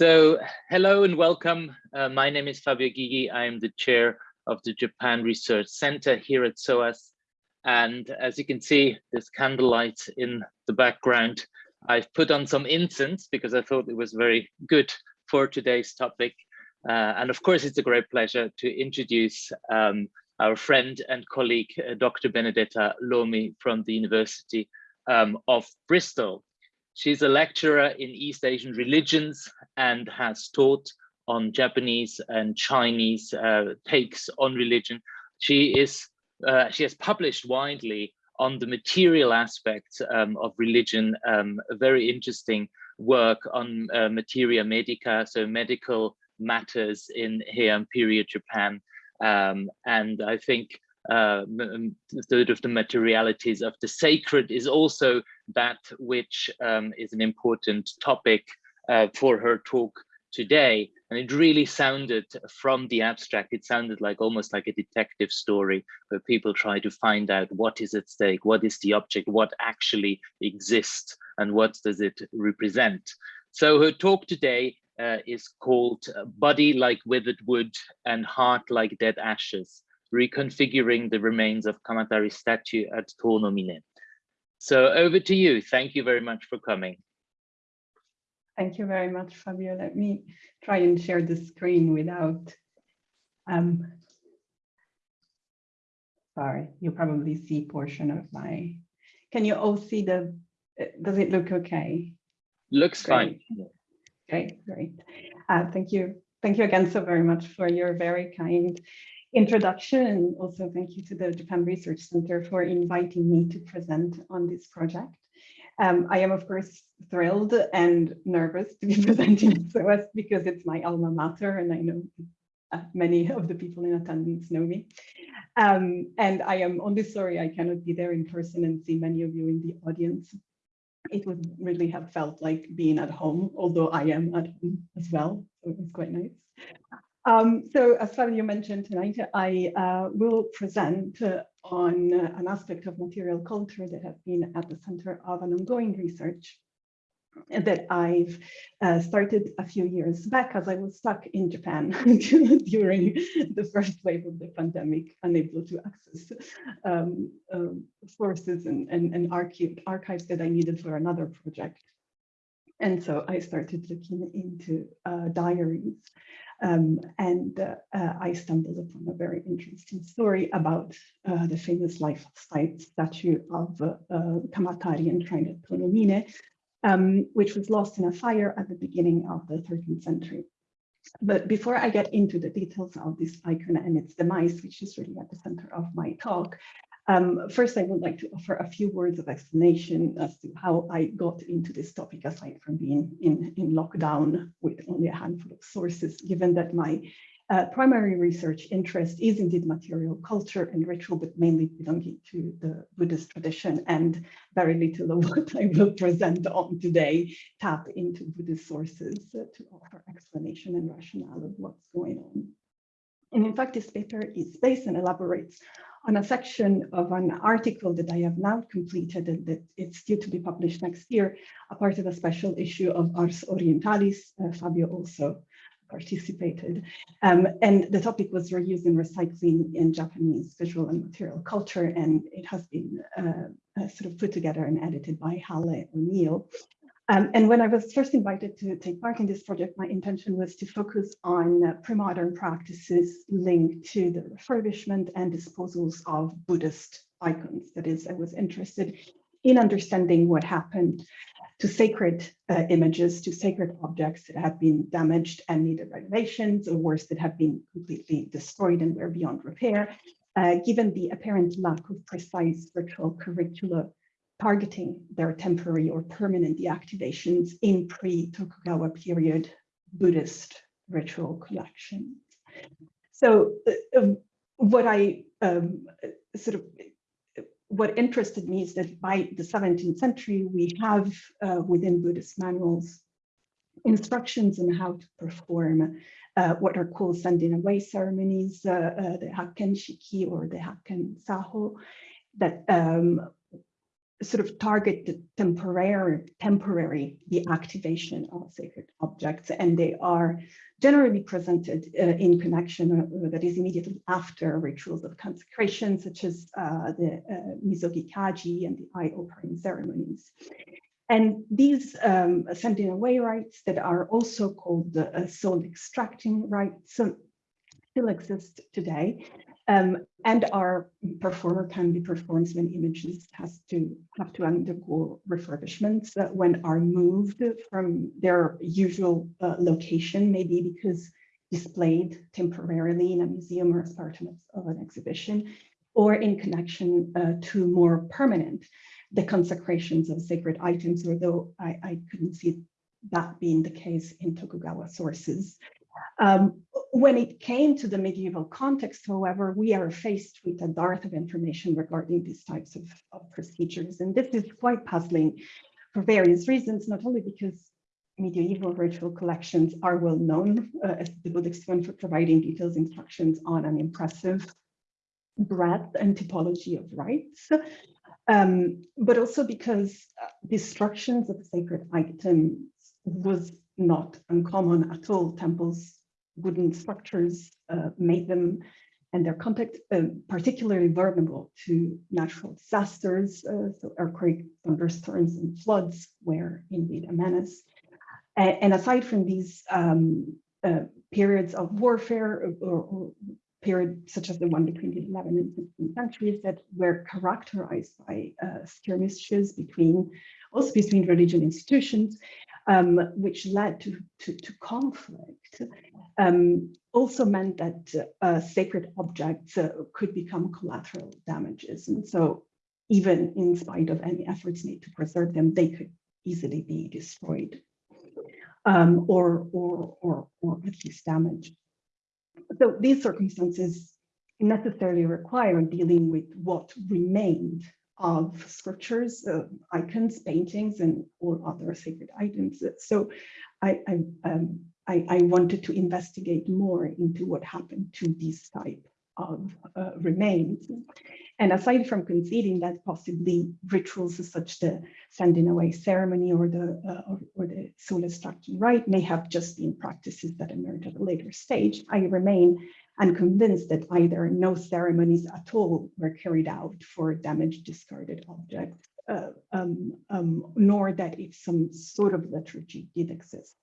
So hello and welcome. Uh, my name is Fabio Gygi. I am the chair of the Japan Research Center here at SOAS. And as you can see, there's candlelight in the background. I've put on some incense because I thought it was very good for today's topic. Uh, and of course, it's a great pleasure to introduce um, our friend and colleague, uh, Dr. Benedetta Lomi from the University um, of Bristol. She's a lecturer in East Asian religions and has taught on Japanese and Chinese uh, takes on religion. She is uh, she has published widely on the material aspects um, of religion, um, a very interesting work on uh, materia medica, so medical matters in Heian period Japan. Um, and I think uh, third of the materialities of the sacred is also that which um, is an important topic uh, for her talk today. And it really sounded from the abstract, it sounded like almost like a detective story where people try to find out what is at stake, what is the object, what actually exists, and what does it represent. So her talk today uh, is called Body Like Withered Wood and Heart Like Dead Ashes reconfiguring the remains of Kamatari statue at Tonomine. So over to you. Thank you very much for coming. Thank you very much, Fabio. Let me try and share the screen without, um, sorry, you probably see portion of my, can you all see the, does it look okay? Looks great. fine. Great, great. Uh, thank you. Thank you again so very much for your very kind introduction and also thank you to the Japan Research Center for inviting me to present on this project. Um, I am of course thrilled and nervous to be presenting SOAS because it's my alma mater and I know uh, many of the people in attendance know me. Um, and I am only sorry I cannot be there in person and see many of you in the audience. It would really have felt like being at home, although I am at home as well, so it was quite nice. Um, so as Fabio mentioned tonight, I uh, will present uh, on an aspect of material culture that has been at the center of an ongoing research that I've uh, started a few years back as I was stuck in Japan during the first wave of the pandemic, unable to access um, um, sources and, and, and archives that I needed for another project. And so I started looking into uh, diaries um, and uh, I stumbled upon a very interesting story about uh, the famous life size statue of uh, Kamatari enshrined at Tonomine, um, which was lost in a fire at the beginning of the 13th century. But before I get into the details of this icon and its demise, which is really at the center of my talk, um, first, I would like to offer a few words of explanation as to how I got into this topic, aside from being in, in lockdown with only a handful of sources, given that my uh, primary research interest is indeed material culture and ritual, but mainly belonging to the Buddhist tradition and very little of what I will present on today tap into Buddhist sources uh, to offer explanation and rationale of what's going on. And in fact, this paper is based and elaborates on a section of an article that I have now completed and that it's due to be published next year, a part of a special issue of Ars Orientalis. Uh, Fabio also participated. Um, and the topic was reuse and recycling in Japanese visual and material culture, and it has been uh, uh, sort of put together and edited by Halle O'Neal. Um, and when I was first invited to take part in this project, my intention was to focus on uh, pre-modern practices linked to the refurbishment and disposals of Buddhist icons. That is, I was interested in understanding what happened to sacred uh, images, to sacred objects that have been damaged and needed renovations, or worse, that have been completely destroyed and were beyond repair, uh, given the apparent lack of precise virtual curricula targeting their temporary or permanent deactivations in pre-Tokugawa period Buddhist ritual collections. So uh, um, what I um, sort of what interested me is that by the 17th century, we have uh, within Buddhist manuals instructions on how to perform uh, what are called sending away ceremonies, uh, uh the Hakken Shiki or the Hakken Saho, that um, sort of target the temporary, temporary the activation of sacred objects, and they are generally presented uh, in connection uh, that is immediately after rituals of consecration, such as uh, the uh, Misogi Kaji and the eye opening ceremonies. And these um, sending away rites that are also called the uh, soul extracting rites still exist today. Um, and our performer can be performed when images has to have to undergo refurbishments uh, when are moved from their usual uh, location, maybe because displayed temporarily in a museum or as part of, of an exhibition, or in connection uh, to more permanent, the consecrations of sacred items, although I, I couldn't see that being the case in Tokugawa sources. Um, when it came to the medieval context, however, we are faced with a dearth of information regarding these types of, of procedures. And this is quite puzzling for various reasons, not only because medieval ritual collections are well known uh, as the Buddhist one for providing detailed instructions on an impressive breadth and typology of rites, um, but also because uh, destructions of sacred items was not uncommon at all. Temples, wooden structures uh, made them and their context uh, particularly vulnerable to natural disasters, uh, so earthquake, thunderstorms, and floods were indeed a menace. And, aside from these um, uh, periods of warfare or, or periods such as the one between the 11th and 15th centuries that were characterized by uh, skirmishes between also between religion institutions, um, which led to, to, to conflict, um, also meant that uh, sacred objects uh, could become collateral damages. And so even in spite of any efforts made to preserve them, they could easily be destroyed um, or, or, or, or at least damaged. So these circumstances necessarily require dealing with what remained of scriptures, uh, icons, paintings, and all other sacred items. So I, I, um, I, I, wanted to investigate more into what happened to these type of uh, remains. And aside from conceding that possibly rituals such as the sending away ceremony or the uh, or, or, the soul extraction rite may have just been practices that emerged at a later stage, I remain unconvinced that either no ceremonies at all were carried out for damaged discarded objects, uh, um, um, nor that if some sort of liturgy did exist,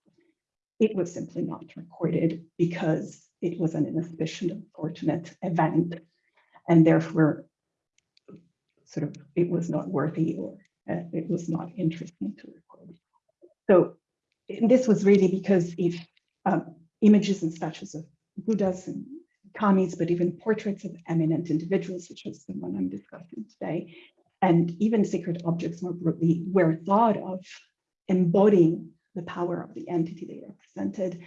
it was simply not recorded because it was an inauspicious, unfortunate event, and therefore, sort of, it was not worthy or uh, it was not interesting to record. So this was really because if um, images and statues of Buddhas and kamis, but even portraits of eminent individuals, such as the one I'm discussing today, and even sacred objects more broadly, were thought of embodying the power of the entity they represented,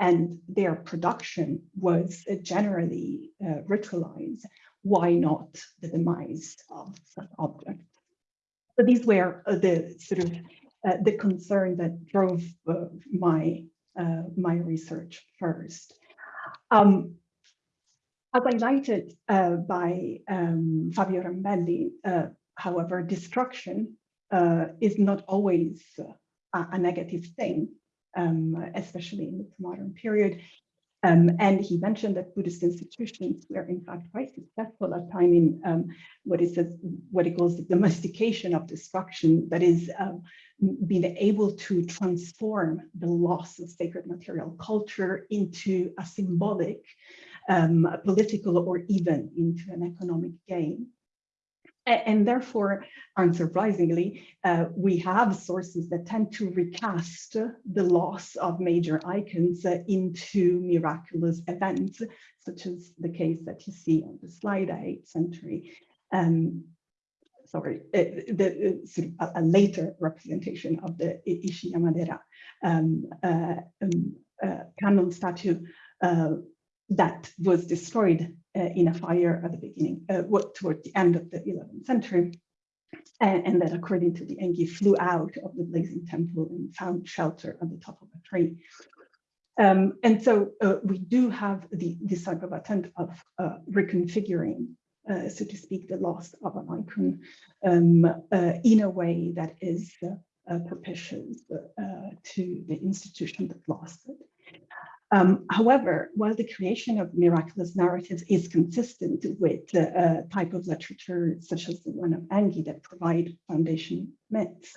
and their production was generally uh, ritualized. Why not the demise of such objects? So these were uh, the sort of uh, the concern that drove uh, my uh, my research first. Um, as highlighted uh, by um, Fabio Rambelli, uh, however, destruction is not always a negative thing, um, especially in the modern period. Um, and he mentioned that Buddhist institutions were in fact quite successful at timing um, what is what he calls the domestication of destruction, that is um, being able to transform the loss of sacred material culture into a symbolic um, political or even into an economic gain. And therefore, unsurprisingly, uh, we have sources that tend to recast the loss of major icons uh, into miraculous events, such as the case that you see on the slide, 8th century. Um, sorry, uh, the, uh, a, later representation of the Ishi um, uh, um, uh, Kannon statue that was destroyed in a fire at the beginning, uh, toward the end of the 11th century. And, and, that according to the Engi flew out of the blazing temple and found shelter at the top of a tree. Um, and so uh, we do have the, this type of attempt of uh, reconfiguring uh, so to speak, the loss of an icon um, uh, in a way that is uh, propitious uh, to the institution that lost it. Um, however, while the creation of miraculous narratives is consistent with a type of literature such as the one of Engi that provide foundation myths,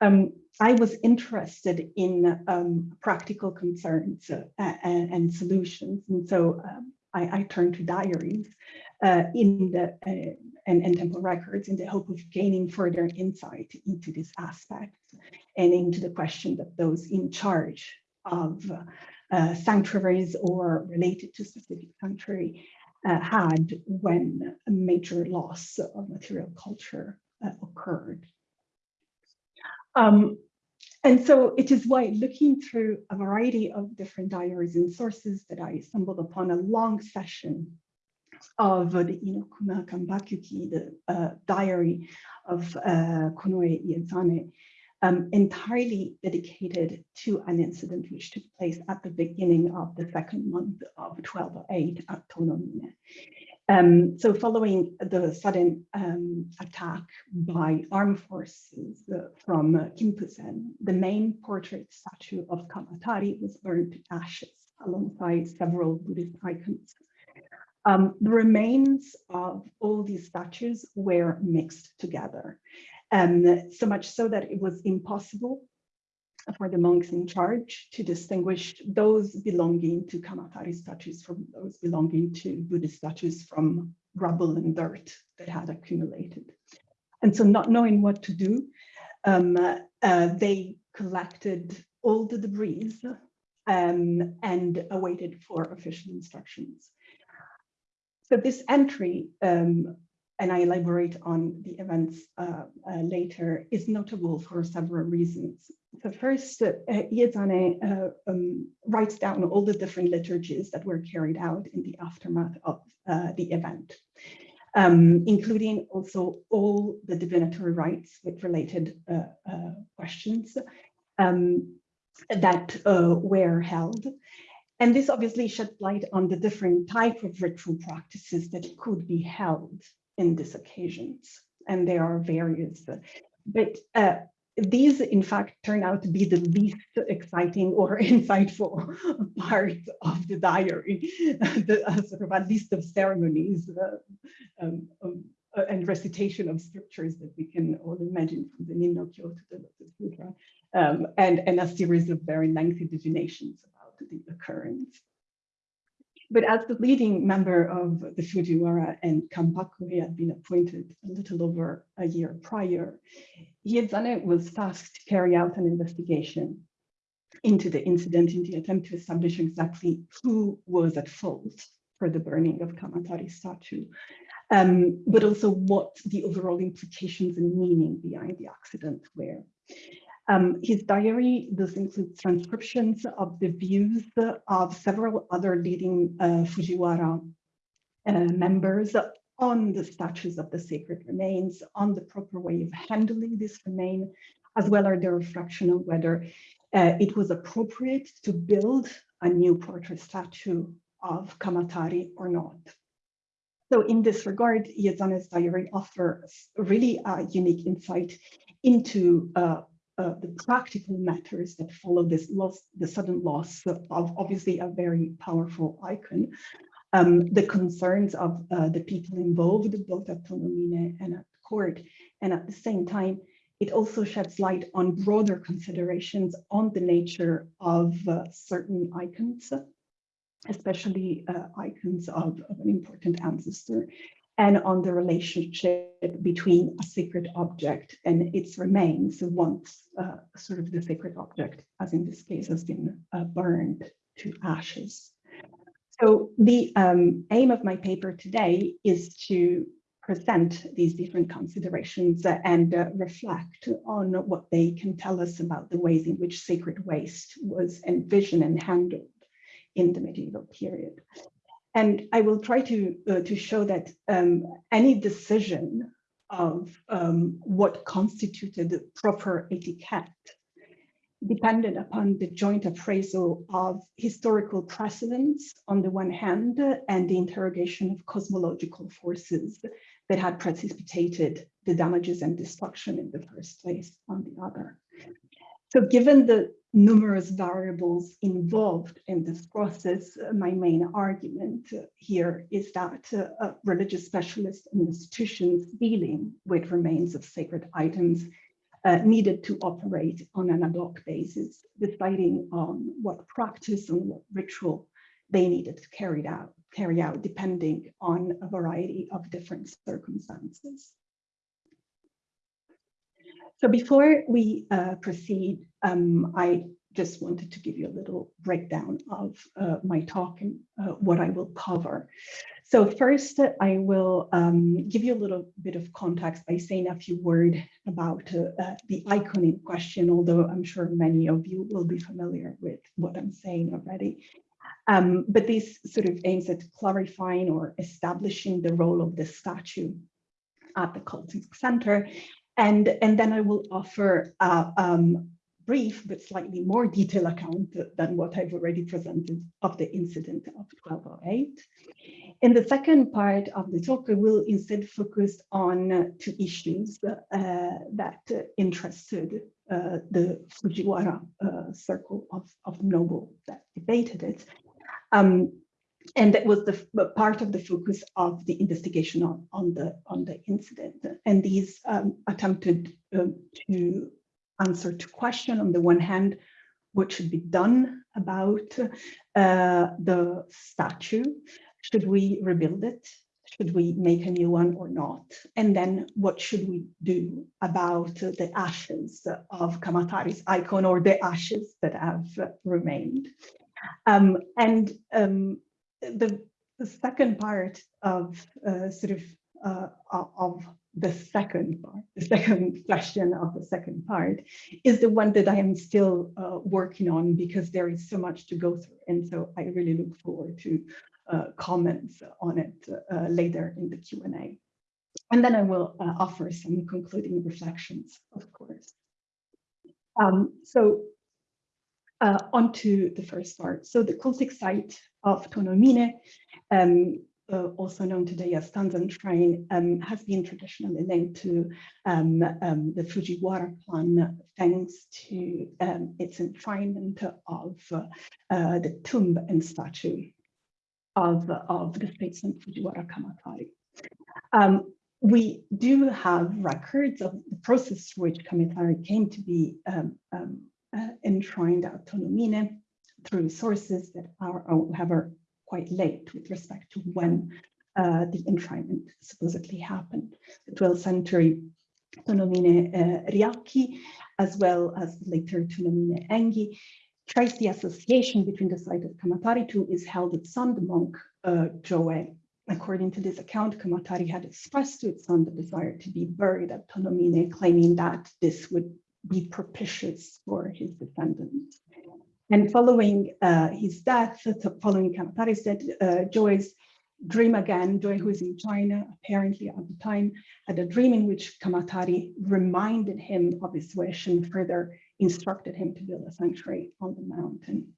um, I was interested in um, practical concerns uh, and, and, solutions. And so um, I, I, turned to diaries uh, in the uh, and, and temple records in the hope of gaining further insight into this aspect and into the question that those in charge of uh, sanctuaries or related to specific sanctuary uh, had when a major loss of material culture uh, occurred. Um, and so it is why looking through a variety of different diaries and sources that I stumbled upon a long session of the Inokuma Kanpakuki, the uh, diary of uh, Konoe Iezane, um, entirely dedicated to an incident which took place at the beginning of the second month of 1208 at Tonomine. Um, so following the sudden um, attack by armed forces uh, from uh, Kimpusen, the main portrait statue of Kamatari was burned to ashes alongside several Buddhist icons. Um, the remains of all these statues were mixed together, um, so much so that it was impossible for the monks in charge to distinguish those belonging to Kamatari statues from those belonging to Buddhist statues from rubble and dirt that had accumulated. And so not knowing what to do, um, uh, they collected all the debris um, and awaited for official instructions. So this entry, um, and I elaborate on the events uh, uh, later, is notable for several reasons. So first, uh, Iezane uh, um, writes down all the different liturgies that were carried out in the aftermath of uh, the event, um, including also all the divinatory rites with related uh, questions um, that were held. And this obviously shed light on the different type of ritual practices that could be held in these occasions. And there are various, but uh, these in fact turn out to be the least exciting or insightful part of the diary, the uh, sort of a list of ceremonies uh, um, um, uh, and recitation of scriptures that we can all imagine from the Ninnokyo to the Lotus Sutra, um, and, and a series of very lengthy divinations about the occurrence. But as the leading member of the Fujiwara and Kanpaku, he had been appointed a little over a year prior. Iezane was tasked to carry out an investigation into the incident in the attempt to establish exactly who was at fault for the burning of Kamatari statue, um, but also what the overall implications and meaning behind the accident were. Um, his diary does include transcriptions of the views of several other leading uh, Fujiwara uh, members on the statues of the sacred remains, on the proper way of handling this remain, as well as the reflection on whether uh, it was appropriate to build a new portrait statue of Kamatari or not. So in this regard, Iezane's diary offers really a unique insight into uh, uh, the practical matters that follow this loss, the sudden loss of obviously a very powerful icon, um, the concerns of uh, the people involved, both at Tonomine and at court, and at the same time, it also sheds light on broader considerations on the nature of uh, certain icons, especially uh, icons of, of, an important ancestor and on the relationship between a sacred object and its remains once uh, sort of the sacred object, as in this case, has been uh, burned to ashes. So the um, aim of my paper today is to present these different considerations and uh, reflect on what they can tell us about the ways in which sacred waste was envisioned and handled in the medieval period. And I will try to, uh, to show that um, any decision of um, what constituted the proper etiquette depended upon the joint appraisal of historical precedents on the one hand and the interrogation of cosmological forces that had precipitated the damages and destruction in the first place on the other. So given the numerous variables involved in this process, uh, my main argument uh, here is that uh, religious specialists and institutions dealing with remains of sacred items uh, needed to operate on an ad hoc basis, deciding on what practice and what ritual they needed to carry out, carry out depending on a variety of different circumstances. So before we uh, proceed, um, I just wanted to give you a little breakdown of uh, my talk and uh, what I will cover. So first, I will um, give you a little bit of context by saying a few words about uh, the icon in question, although I'm sure many of you will be familiar with what I'm saying already. Um, but this sort of aims at clarifying or establishing the role of the statue at the cultic center and, and then I will offer a um, brief but slightly more detailed account than what I've already presented of the incident of 1208. In the second part of the talk, I will instead focus on two issues uh, that interested uh, the Fujiwara uh, circle of, of noble that debated it. Um, and that was the part of the focus of the investigation on, on the on the incident. And these um, attempted um, to answer to question on the one hand, what should be done about uh, the statue? Should we rebuild it? Should we make a new one or not? And then what should we do about the ashes of Kamatari's icon or the ashes that have remained? Um, and um, the, the second part of uh, sort of uh, of the second part, the second question of the second part is the one that I am still uh, working on because there is so much to go through. And so I really look forward to uh, comments on it uh, later in the Q&A. And then I will uh, offer some concluding reflections, of course. Um, so uh, onto the first part. So the cultic site of Tonomine, um, uh, also known today as Tanzan Shrine, um, has been traditionally linked to um, um the Fujiwara clan thanks to um, its enshrinement of uh, the tomb and statue of, of the statesman Fujiwara Kamatari. Um, we do have records of the process through which Kamatari came to be uh, enshrined at Tonomine through sources that are, however, quite late with respect to when uh, the enshrinement supposedly happened. The 12th century Tonomine uh, as well as later Tonomine Engi, trace the association between the site of Kamatari to is held at son, the monk uh, Jōe. According to this account, Kamatari had expressed to its son the desire to be buried at Tonomine, claiming that this would be propitious for his descendants. And following uh, his death, following Kamatari's death, uh, Jōe's dream again, Jōe who is in China, apparently at the time, had a dream in which Kamatari reminded him of his wish and further instructed him to build a sanctuary on the mountain.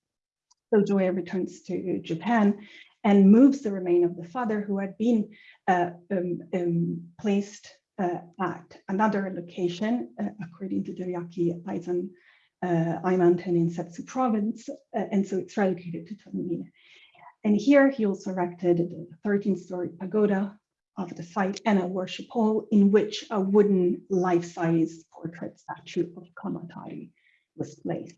So Jōe returns to Japan and moves the remain of the father who had been uh, um, um, placed at another location, uh, according to the Ryaki Aizen uh, mountain in Settsu province, uh, and so it's relocated to Tonomine. And here he also erected the 13-story pagoda of the site and a worship hall in which a wooden life-size portrait statue of Kamatari was placed.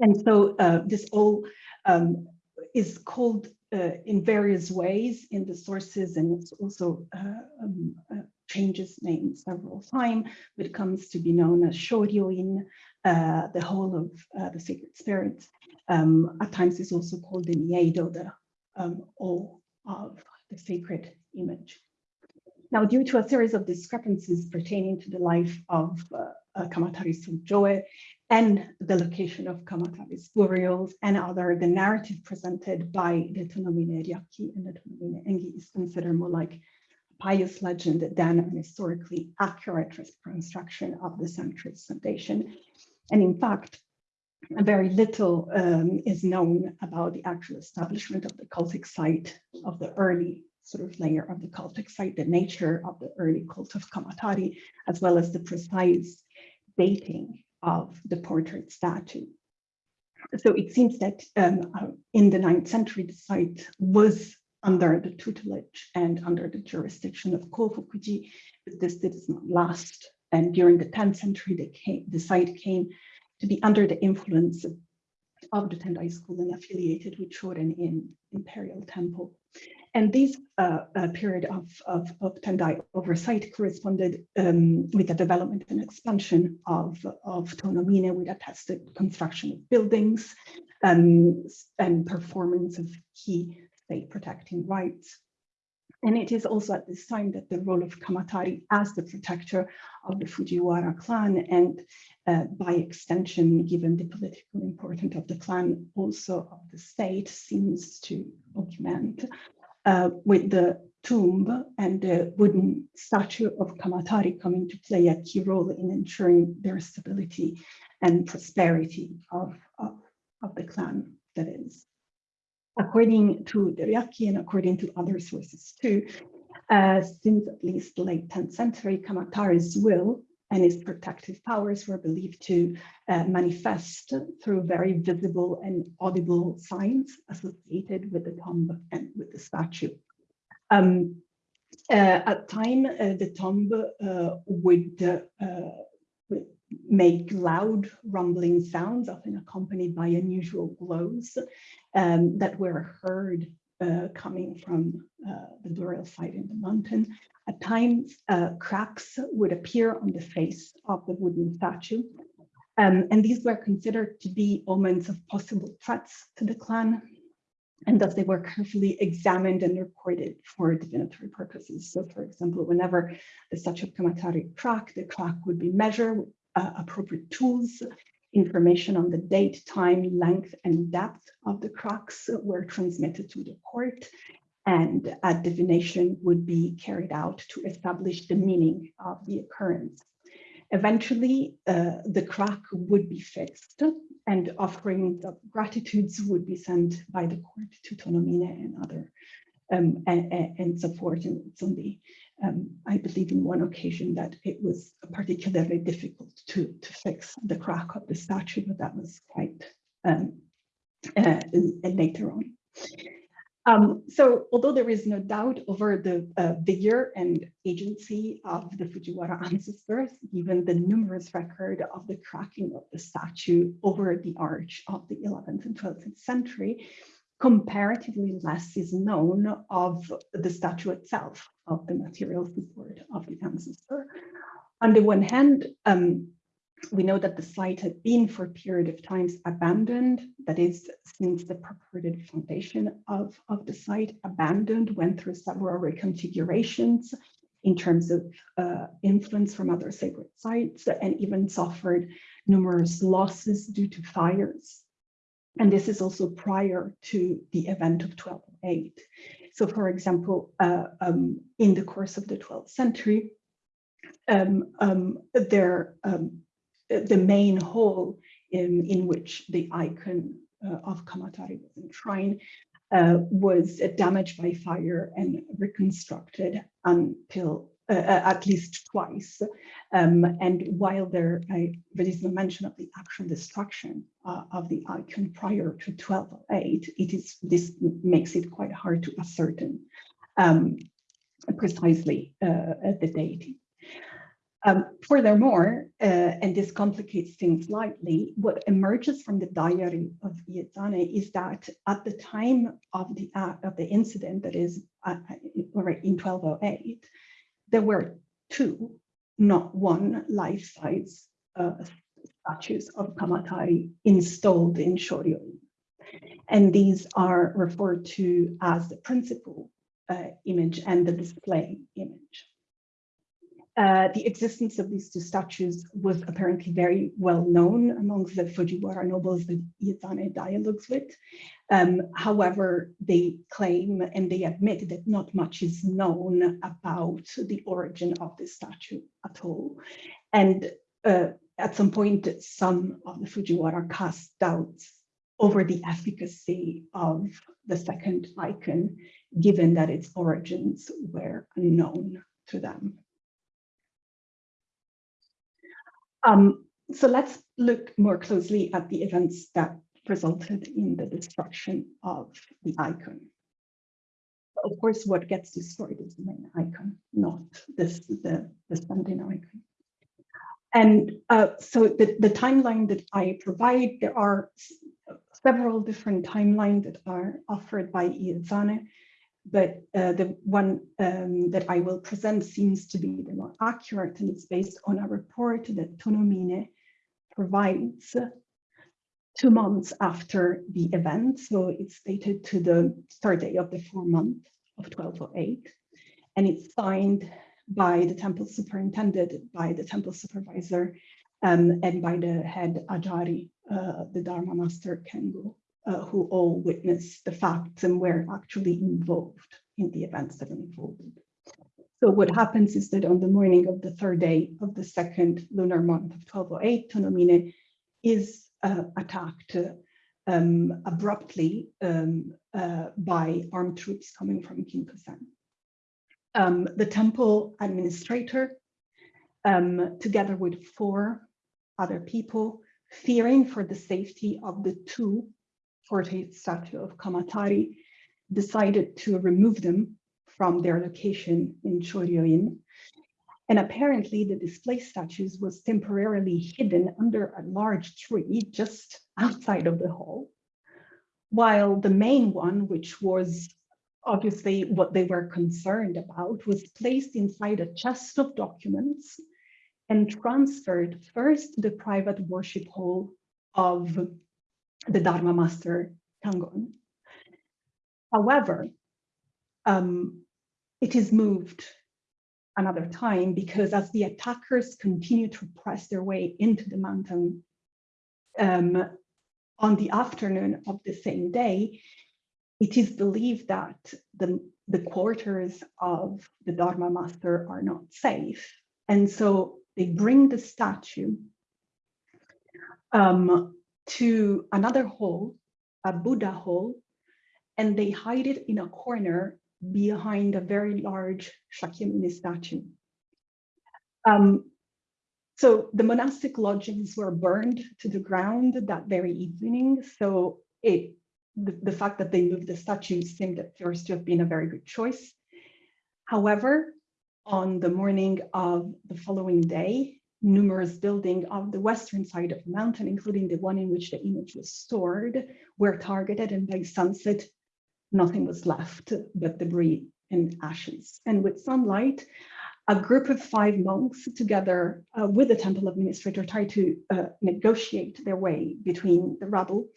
And so uh, this all um, is called uh, in various ways in the sources and it's also uh, um, uh, changes name several times, but comes to be known as Shoryoin, uh, the whole of uh, the sacred spirits. Um, at times it's also called the Miedo, the um, all of the sacred image. Now, due to a series of discrepancies pertaining to the life of uh, Kamatari Sujoe and the location of Kamatari's burials and other, the narrative presented by the Tonomine Ryaki and the Tonomine Engi is considered more like a pious legend than an historically accurate reconstruction of the century's foundation. And in fact, very little um, is known about the actual establishment of the cultic site of the early sort of layer of the cultic site, the nature of the early cult of Kamatari, as well as the precise dating of the portrait statue. So it seems that um, uh, in the ninth century, the site was under the tutelage and under the jurisdiction of Kofukuji, but this did not last. And during the 10th century, came, the site came to be under the influence of the Tendai school and affiliated with Shorin in Imperial Temple. And this uh, uh, period of, of, of, Tendai oversight corresponded um, with the development and expansion of, of Tonomine with attested construction of buildings um, and performance of key state protecting rights. And it is also at this time that the role of Kamatari as the protector of the Fujiwara clan and uh, by extension, given the political importance of the clan, also of the state seems to augment uh, with the tomb and the wooden statue of Kamatari coming to play a key role in ensuring their stability and prosperity of, of, of the clan that is. According to the Ryaki and according to other sources too, uh, since at least the late 10th century, Kamatari's will and his protective powers were believed to uh, manifest through very visible and audible signs associated with the tomb and with the statue. Um, uh, at time, uh, the tomb uh, would, uh, would make loud rumbling sounds, often accompanied by unusual glows um, that were heard uh, coming from uh, the burial site in the mountain. At times, uh, cracks would appear on the face of the wooden statue. Um, and these were considered to be omens of possible threats to the clan. And thus they were carefully examined and recorded for divinatory purposes. So for example, whenever the statue of Kamatari cracked, the crack would be measured uh, appropriate tools. Information on the date, time, length, and depth of the cracks were transmitted to the court and a divination would be carried out to establish the meaning of the occurrence. Eventually, uh, the crack would be fixed and offerings of gratitudes would be sent by the court to Tonomine and other um, and, and support. It's only, um, I believe in one occasion that it was particularly difficult to, to fix the crack of the statue, but that was quite um, uh, later on. Um, so although there is no doubt over the uh, vigor and agency of the Fujiwara ancestors, given the numerous record of the cracking of the statue over the arch of the 11th and 12th century, comparatively less is known of the statue itself, of the material support of the ancestor. On the one hand, um, we know that the site had been for a period of times abandoned, that is, since the purported foundation of, of the site abandoned, went through several reconfigurations in terms of uh, influence from other sacred sites, and even suffered numerous losses due to fires. And this is also prior to the event of 1208. So for example, uh, um, in the course of the 12th century, um, um, there um, the main hall in, in which the icon uh, of Kamatari was enshrined uh, was damaged by fire and reconstructed until uh, uh, at least twice. Um, and while there, there is no mention of the actual destruction uh, of the icon prior to 1208, it is this makes it quite hard to ascertain um, precisely uh, the date. Um, furthermore, uh, and this complicates things slightly, what emerges from the diary of Iezane is that at the time of the uh, of the incident, that is in 1208, there were two, not one, life-size uh, statues of Kamatari installed in Shoryo. And these are referred to as the principal uh, image and the display image. Uh, the existence of these two statues was apparently very well known amongst the Fujiwara nobles that Iezane dialogues with. Um, however, they claim and they admit that not much is known about the origin of this statue at all. And uh, at some point, some of the Fujiwara cast doubts over the efficacy of the second icon, given that its origins were unknown to them. Um, so let's look more closely at the events that resulted in the destruction of the icon. Of course, what gets destroyed is the main icon, not this the, the standing icon. And uh, so the, the timeline that I provide, there are several different timelines that are offered by Iezane, but uh, the one um, that I will present seems to be the more accurate and it's based on a report that Tonomine provides two months after the event. So it's dated to the third day of the four month of 1208. And it's signed by the temple superintendent, by the temple supervisor, um, and by the head Ajari, uh, the Dharma master Kengo, uh, who all witnessed the facts and were actually involved in the events that unfolded. So what happens is that on the morning of the third day of the second lunar month of 1208, Tonomine is uh, attacked um, abruptly um, uh, by armed troops coming from Kimpusen. Um, the temple administrator, um, together with four other people, fearing for the safety of the two 48 statue of Kamatari, decided to remove them from their location in Shoryoin. And apparently the display statues was temporarily hidden under a large tree just outside of the hall, while the main one, which was obviously what they were concerned about, was placed inside a chest of documents and transferred first to the private worship hall of the Dharma master Tangon. However, um, it is moved another time because as the attackers continue to press their way into the mountain um, on the afternoon of the same day, it is believed that the, the quarters of the Dharma master are not safe. And so they bring the statue um, to another hall, a Buddha hall, and they hide it in a corner behind a very large Shakyamuni statue. Um, so the monastic lodgings were burned to the ground that very evening. So it, the, the fact that they moved the statue seemed at first to have been a very good choice. However, on the morning of the following day, numerous buildings on the western side of the mountain, including the one in which the image was stored, were targeted and by sunset, nothing was left but debris and ashes. And with sunlight, a group of five monks together uh, with the temple administrator tried to uh, negotiate their way between the rubble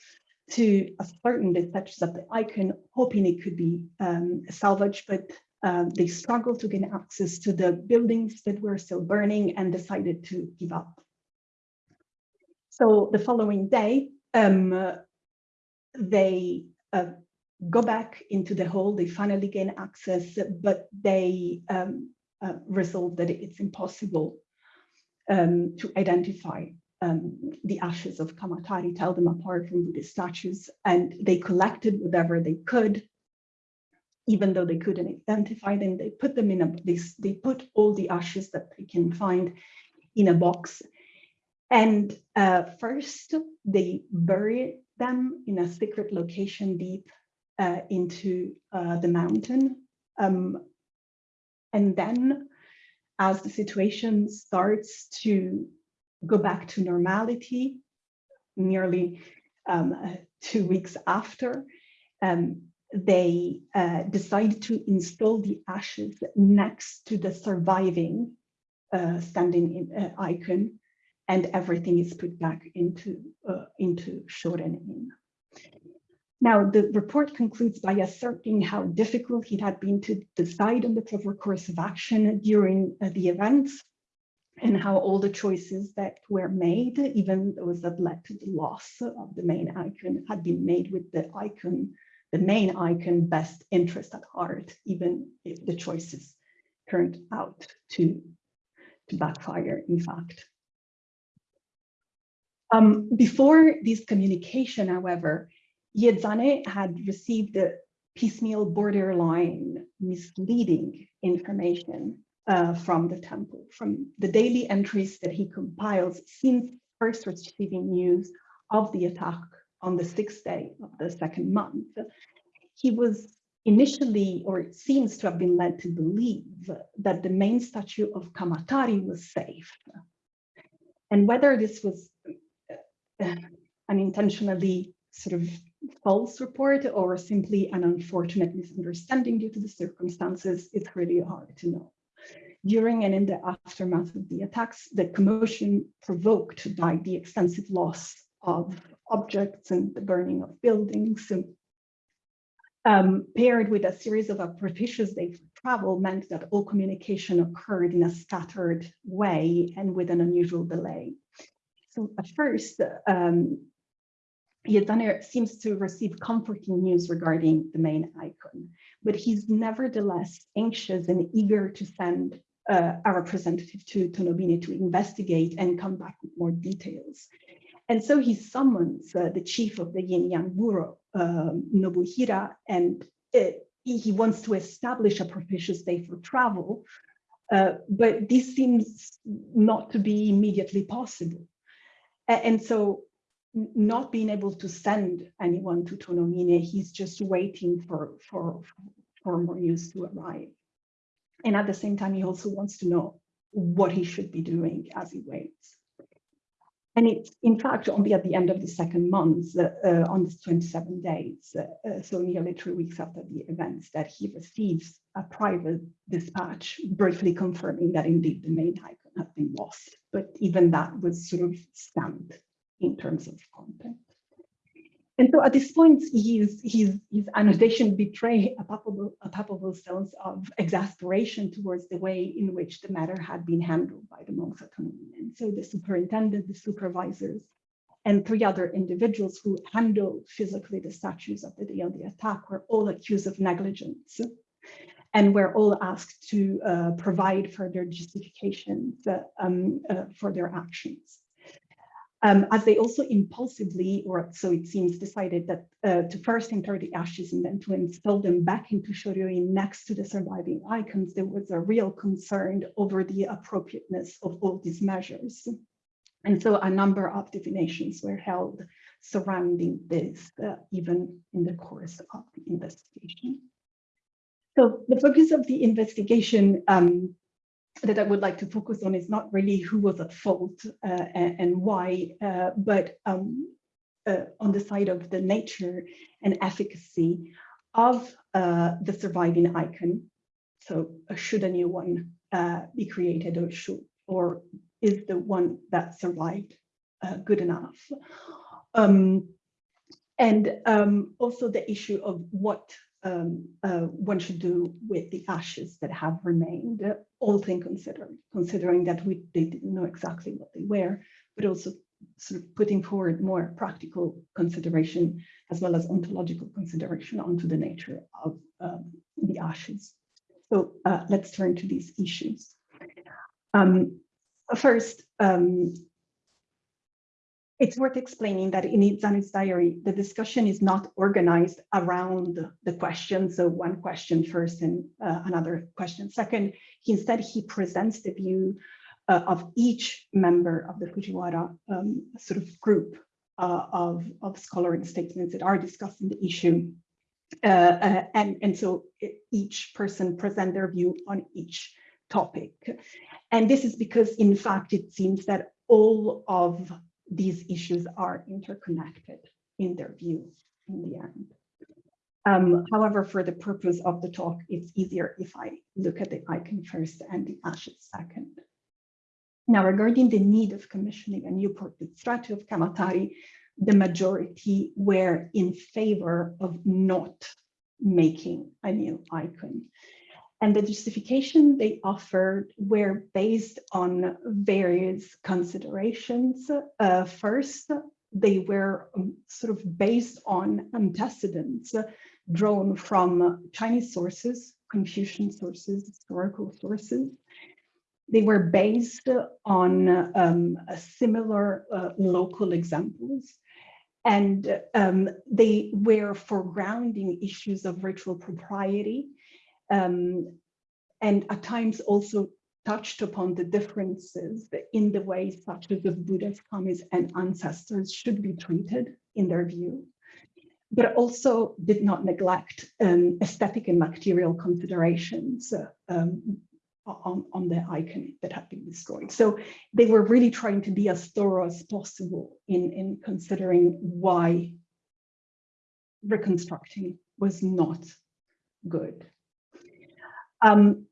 to ascertain the status of the icon, hoping it could be um, salvaged, but uh, they struggled to gain access to the buildings that were still burning and decided to give up. So the following day, um, they uh, go back into the hole, they finally gain access, but they um, uh, resolve that it's impossible um, to identify um, the ashes of Kamatari, tell them apart from Buddhist statues, and they collected whatever they could, even though they couldn't identify them, they put them in a, they, they put all the ashes that they can find in a box. And uh, first, they bury them in a secret location deep uh, into uh, the mountain. Um, and then as the situation starts to go back to normality, nearly um, uh, two weeks after, um, they uh, decided to install the ashes next to the surviving uh, standing in, uh, icon, and everything is put back into, uh, into Shoren-in. Now, the report concludes by asserting how difficult it had been to decide on the proper course of action during uh, the events and how all the choices that were made, even those that led to the loss of the main icon, had been made with the icon, the main icon best interest at heart, even if the choices turned out to, to backfire, in fact. Um, before this communication, however, Iezane had received a piecemeal borderline misleading information uh, from the temple, from the daily entries that he compiles since first receiving news of the attack on the sixth day of the second month. He was initially, or seems to have been led to believe that the main statue of Kamatari was safe. And whether this was uh, an intentionally sort of false report or simply an unfortunate misunderstanding due to the circumstances, it's really hard to know. During and in the aftermath of the attacks, the commotion provoked by the extensive loss of objects and the burning of buildings um, paired with a series of days for travel meant that all communication occurred in a scattered way and with an unusual delay. So at first, um, Iezane seems to receive comforting news regarding the main icon, but he's nevertheless anxious and eager to send uh, a representative to Tonomine to investigate and come back with more details. And so he summons uh, the chief of the Yin Yang Bureau, um, Nobuhira, and it, he wants to establish a propitious day for travel, uh, but this seems not to be immediately possible. And so not being able to send anyone to Tonomine, he's just waiting for, for, for more news to arrive. And at the same time, he also wants to know what he should be doing as he waits. And it's in fact only at the end of the second month, uh, uh, on the 27 days, uh, uh, so nearly three weeks after the events, that he receives a private dispatch briefly confirming that indeed the main icon had been lost. But even that was sort of stamped in terms of content. And so at this point, his, his, his annotation betray a palpable, a palpable sense of exasperation towards the way in which the matter had been handled by the monks at And so the superintendent, the supervisors, and three other individuals who handled physically the statues of the day of the attack were all accused of negligence and were all asked to uh, provide further justifications uh, um, uh, for their actions um, as they also impulsively, or so it seems, decided that uh, to first enter the ashes and then to install them back into Shoryoin next to the surviving icons, there was a real concern over the appropriateness of all these measures. And so a number of divinations were held surrounding this, uh, even in the course of the investigation. So the focus of the investigation um, that I would like to focus on is not really who was at fault uh, and, and, why, uh, but um, uh, on the side of the nature and efficacy of uh, the surviving icon. So uh, should a new one uh, be created or should, or is the one that survived good enough? Um, and um, also the issue of what um, uh, one should do with the ashes that have remained, uh, all things considered, considering that we they didn't know exactly what they were, but also sort of putting forward more practical consideration as well as ontological consideration onto the nature of um, the ashes. So uh, let's turn to these issues. Um, first, um, it's worth explaining that in Iezane's diary, the discussion is not organized around the question. So one question first and uh, another question second. He, instead, he presents the view uh, of each member of the Fujiwara um, sort of group uh, of, of scholarly statements that are discussing the issue. Uh, uh, and, and so each person present their view on each topic. And this is because, in fact, it seems that all of these issues are interconnected in their view in the end. Um, however, for the purpose of the talk, it's easier if I look at the icon first and the ashes second. Now, regarding the need of commissioning a new portrait statue of Kamatari, the majority were in favor of not making a new icon. And the justification they offered were based on various considerations. Uh, first, they were um, sort of based on antecedents drawn from Chinese sources, Confucian sources, historical sources. they were based on um, similar uh, local examples and um, they were foregrounding issues of ritual propriety um, and at times also touched upon the differences in the way statues of Buddha's kami's and ancestors should be treated in their view, but also did not neglect um, aesthetic and material considerations uh, um, on, on the icon that had been destroyed. So they were really trying to be as thorough as possible in, in considering why reconstructing was not good. Um,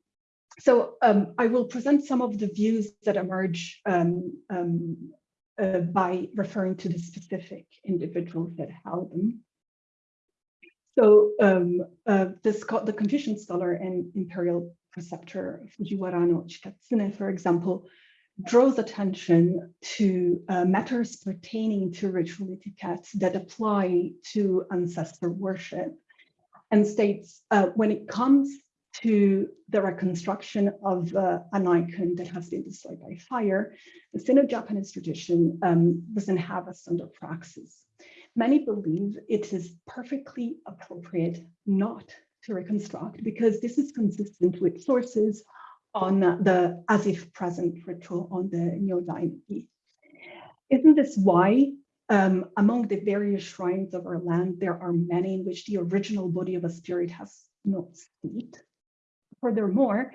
so um, I will present some of the views that emerge um, um, uh, by referring to the specific individuals that held them. So um, uh, the Confucian scholar and imperial preceptor Fujiwara no Chikatsune, for example, draws attention to uh, matters pertaining to ritual etiquette that apply to ancestor worship and states uh, when it comes to the reconstruction of uh, an icon that has been destroyed by fire, the Sino-Japanese tradition um, doesn't have a standard praxis. Many believe it is perfectly appropriate not to reconstruct because this is consistent with sources on the as if present ritual on the nyozai no gi. Isn't this why um, among the various shrines of our land, there are many in which the original body of a spirit has no seat? Furthermore,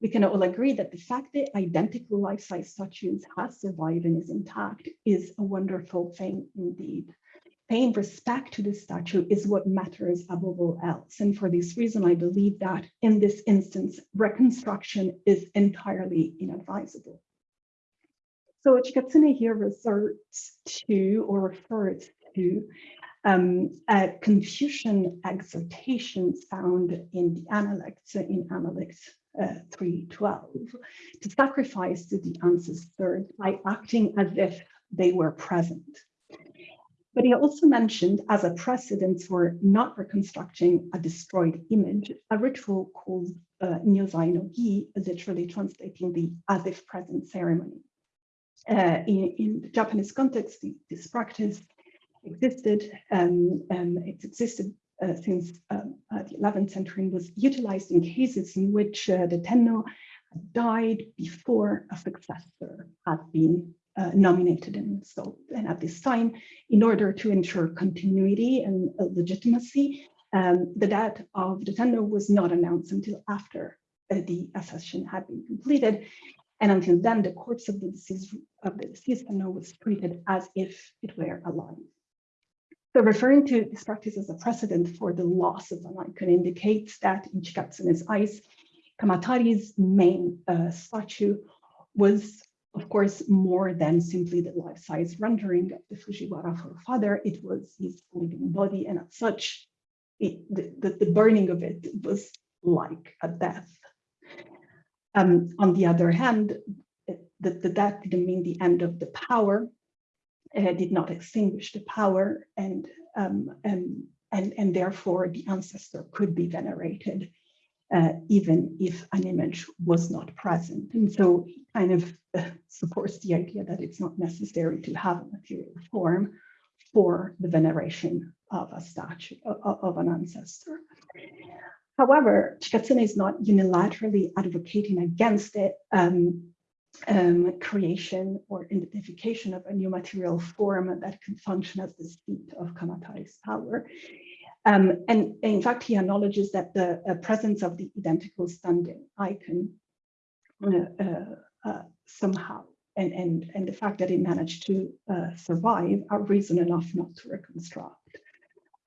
we can all agree that the fact that identical life-size statues has survived and is intact is a wonderful thing indeed paying respect to the statue is what matters above all else. And for this reason, I believe that in this instance, reconstruction is entirely inadvisable. So Chikatsune here resorts to or refers to um, a Confucian exhortations found in the Analects, in Analects uh, 312, to sacrifice to the ancestors by acting as if they were present. But he also mentioned as a precedent for not reconstructing a destroyed image, a ritual called uh, no Gi, literally translating the as if present ceremony. Uh, in, in, the Japanese context, this practice existed, um, um, it's existed uh, since um, uh, the 11th century and was utilized in cases in which uh, the tenno died before a successor had been uh, nominated and installed. And at this time, in order to ensure continuity and uh, legitimacy, um, the death of the tenno was not announced until after uh, the accession had been completed. And until then, the corpse of the deceased of the deceased tenno was treated as if it were alive. So referring to this practice as a precedent for the loss of an icon indicates that in Chikatsune's eyes, Kamatari's main uh, statue was of course, more than simply the life-size rendering of the Fujiwara forefather, it was his living body, and as such, it, the, the, the, burning of it was like a death. Um, on the other hand, the, the death didn't mean the end of the power, it did not extinguish the power, and, um, and, and, and therefore the ancestor could be venerated uh, even if an image was not present. And so he kind of uh, supports the idea that it's not necessary to have a material form for the veneration of a statue, of, of an ancestor. However, Chikatsune is not unilaterally advocating against it um, um, creation or identification of a new material form that could function as the seat of Kamatari's power. Um, and in fact, he acknowledges that the uh, presence of the identical standing icon uh, uh, uh, somehow, and, and, and the fact that it managed to uh, survive are reason enough not to reconstruct.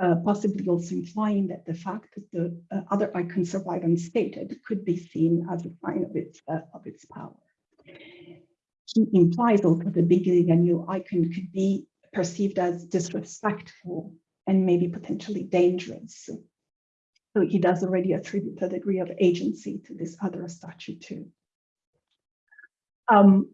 Uh, possibly also implying that the fact that the other icon survived unstated could be seen as a sign of its, of its power. He implies also that the beginning a new icon could be perceived as disrespectful and maybe potentially dangerous. So he does already attribute a degree of agency to this other statue too. Um,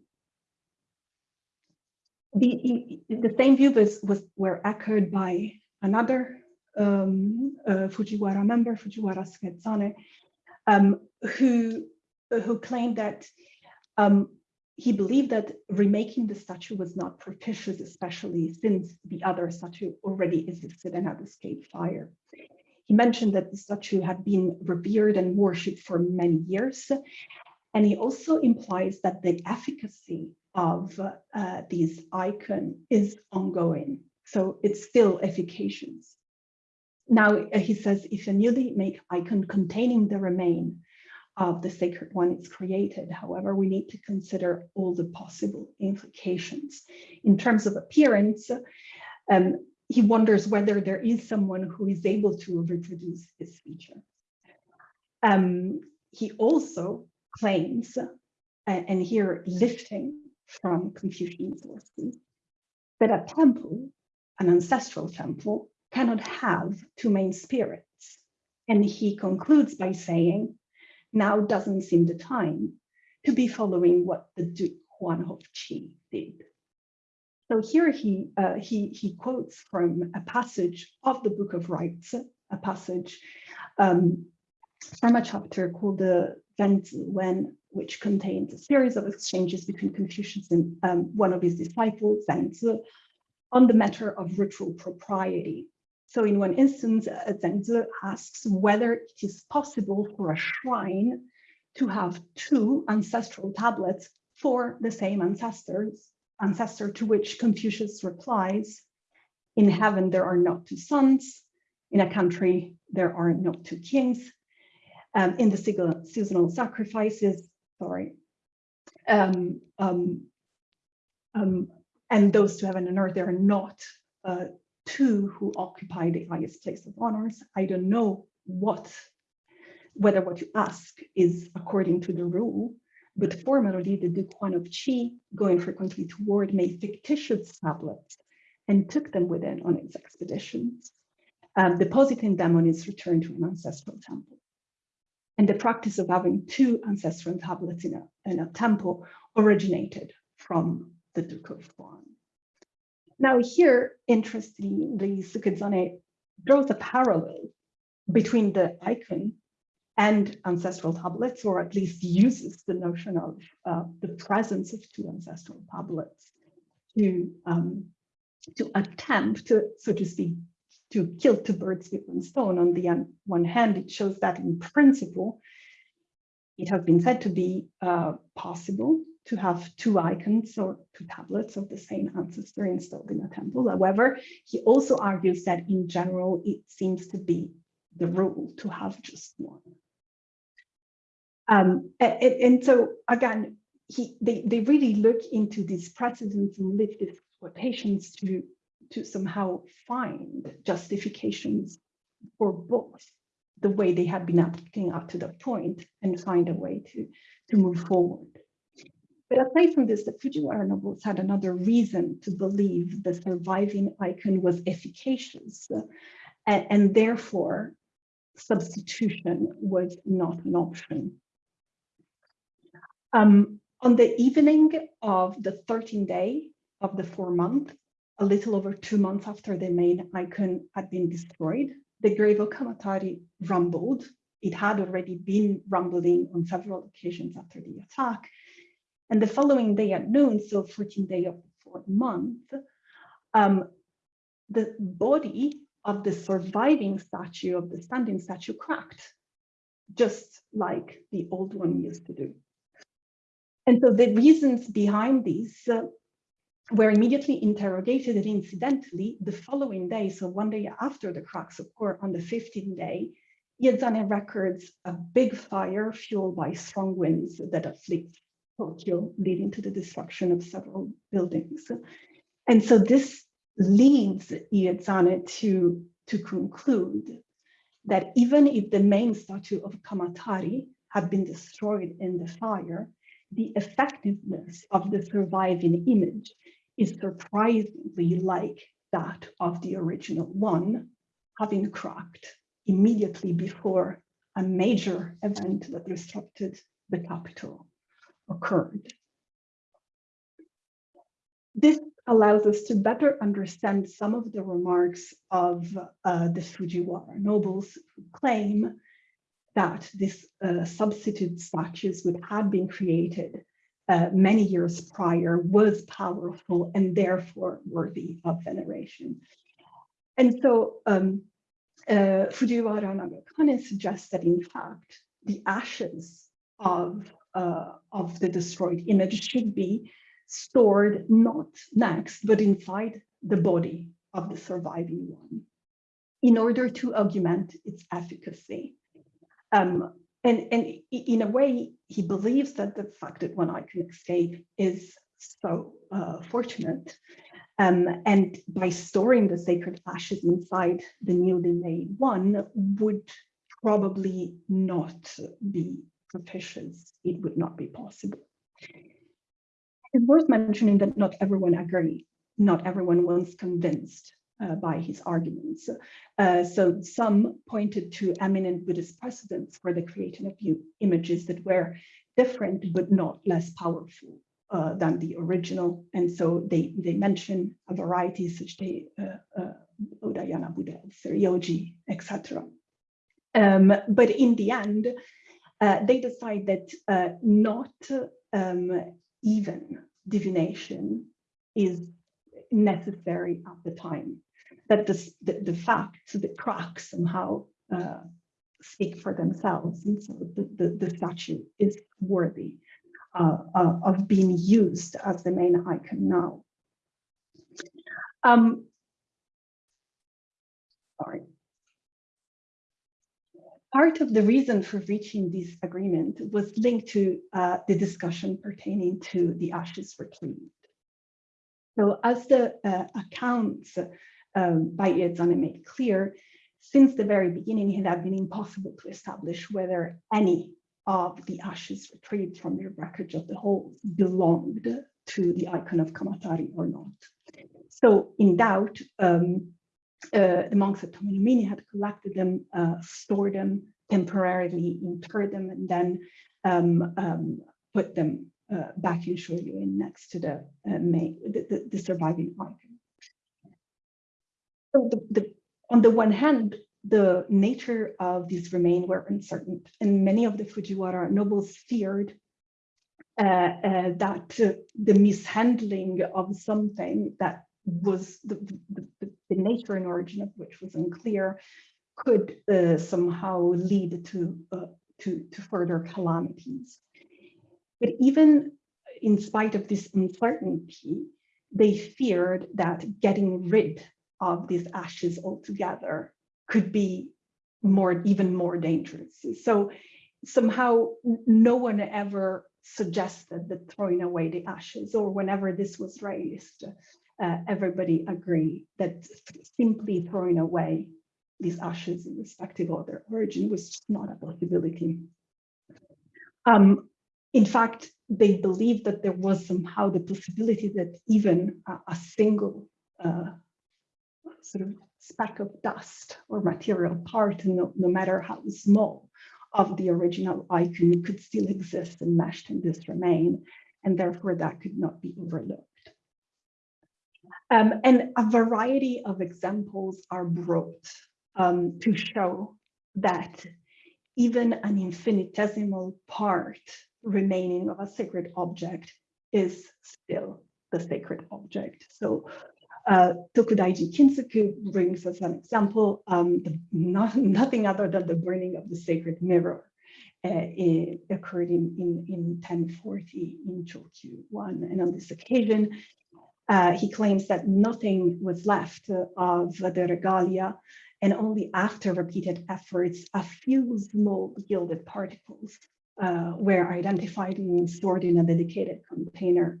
the, the same view was, was were echoed by another um, uh, Fujiwara member, Fujiwara Sukezane, um, who, who claimed that um, he believed that remaking the statue was not propitious, especially since the other statue already existed and had escaped fire. He mentioned that the statue had been revered and worshipped for many years. And he also implies that the efficacy of uh, these icon is ongoing. So it's still efficacious. Now, uh, he says, if a newly made icon containing the remain of the sacred one is created, however, we need to consider all the possible implications. In terms of appearance, um, he wonders whether there is someone who is able to reproduce this feature. Um, he also claims, and here lifting from Confucian sources, that a temple, an ancestral temple, cannot have two main spirits. And he concludes by saying, now doesn't seem the time to be following what the Duke Huan of Qi did. So here he, uh, he, he quotes from a passage of the Book of Rites, a passage um, from a chapter called the Wen, which contains a series of exchanges between Confucius and um, one of his disciples, Zengzi, on the matter of ritual propriety. So in one instance, uh, Zengzi asks whether it is possible for a shrine to have two ancestral tablets for the same ancestors ancestor to which Confucius replies, in heaven there are not two suns, in a country there are not two kings, um, in the seasonal sacrifices, sorry, um, um, um, and those to heaven and earth, there are not uh, two who occupy the highest place of honors. I don't know what, whether what you ask is according to the rule, but formally, the Duke Huan of Qi, going frequently to war, made fictitious tablets and took them with him on its expeditions, um, depositing them on his return to an ancestral temple. And the practice of having two ancestral tablets in a, in a temple originated from the Duke of Huan. Now here, interestingly, Sukezane draws a parallel between the icon and ancestral tablets, or at least uses the notion of uh, the presence of two ancestral tablets to, um, to attempt to, so to speak, to kill two birds with one stone. On the one hand, it shows that in principle, it has been said to be uh, possible to have two icons or two tablets of the same ancestor installed in a temple. However, he also argues that in general, it seems to be the rule to have just one. Um, and, and, so again, he, they, they really look into these precedents and live these quotations to, to somehow find justifications for both the way they had been acting up to that point and find a way to, to move forward. But aside from this, the Fujiwara nobles had another reason to believe the surviving icon was efficacious, and, and therefore substitution was not an option. Um, on the evening of the 13th day of the four month, a little over two months after the main icon had been destroyed, the grave of Kamatari rumbled. It had already been rumbling on several occasions after the attack. And the following day at noon, so 14th day of the fourth month, um, the body of the surviving statue of the standing statue cracked, just like the old one used to do. And so the reasons behind these uh, were immediately interrogated and incidentally, the following day, so one day after the cracks occur on the 15th day, Iezane records a big fire fueled by strong winds that afflict Tokyo, leading to the destruction of several buildings. And so this leads Iezane to, to conclude that even if the main statue of Kamatari had been destroyed in the fire, the effectiveness of the surviving image is surprisingly like that of the original one, having cracked immediately before a major event that disrupted the capital occurred. This allows us to better understand some of the remarks of uh, the Fujiwara nobles who claim that these uh, substitute statues would have been created uh, many years prior was powerful and therefore worthy of veneration. And so um, uh, Fujiwara Nagakane suggests that in fact, the ashes of, uh, of the destroyed image should be stored not next, but inside the body of the surviving one in order to augment its efficacy. Um, and, and in a way, he believes that the fact that one can escape is so uh, fortunate. Um, and by storing the sacred ashes inside the newly made one would probably not be propitious. It would not be possible. It's worth mentioning that not everyone agree. Not everyone was convinced uh, by his arguments. Uh, so some pointed to eminent Buddhist precedents for the creation of new images that were different but not less powerful uh, than the original. And so they, they mention a variety such as uh, uh, Udayana Buddha, Seiryoji, etc. Um, but in the end, uh, they decide that uh, not um, even divination is necessary at the time that the, the, the facts, the cracks somehow uh, speak for themselves. And so the, the, the statue is worthy uh, uh, of being used as the main icon now. Um, sorry. Part of the reason for reaching this agreement was linked to uh, the discussion pertaining to the ashes retrieved. So as the uh, accounts um, by Iezane made clear, since the very beginning, it had been impossible to establish whether any of the ashes retrieved from the wreckage of the holes belonged to the icon of Kamatari or not. So in doubt, um, uh, the monks at Tonomine had collected them, uh, stored them, temporarily interred them, and then um, um, put them uh, back in Shoryoin next to the, uh, main, the, the, the surviving icon. So the, on the one hand, the nature of these remains were uncertain, and many of the Fujiwara nobles feared uh, uh, that uh, the mishandling of something that was the, the, the, nature and origin of which was unclear could uh, somehow lead to, uh, to, to further calamities. But even in spite of this uncertainty, they feared that getting rid of these ashes altogether could be more even more dangerous. So somehow no one ever suggested that throwing away the ashes or whenever this was raised, uh, everybody agreed that simply throwing away these ashes irrespective of their origin was not a possibility. Um, in fact, they believed that there was somehow the possibility that even a, a single uh, sort of speck of dust or material part, no, no matter how small, of the original icon could still exist enmeshed in this remain, and therefore that could not be overlooked. Um, and a variety of examples are brought um, to show that even an infinitesimal part remaining of a sacred object is still the sacred object. So uh, Tokudaiji Kintsugu brings as an example um, the, not, nothing other than the burning of the sacred mirror uh, occurred in, in, in 1040 in Chokyu 1. And on this occasion, uh, he claims that nothing was left of the regalia and only after repeated efforts, a few small gilded particles uh, were identified and stored in a dedicated container.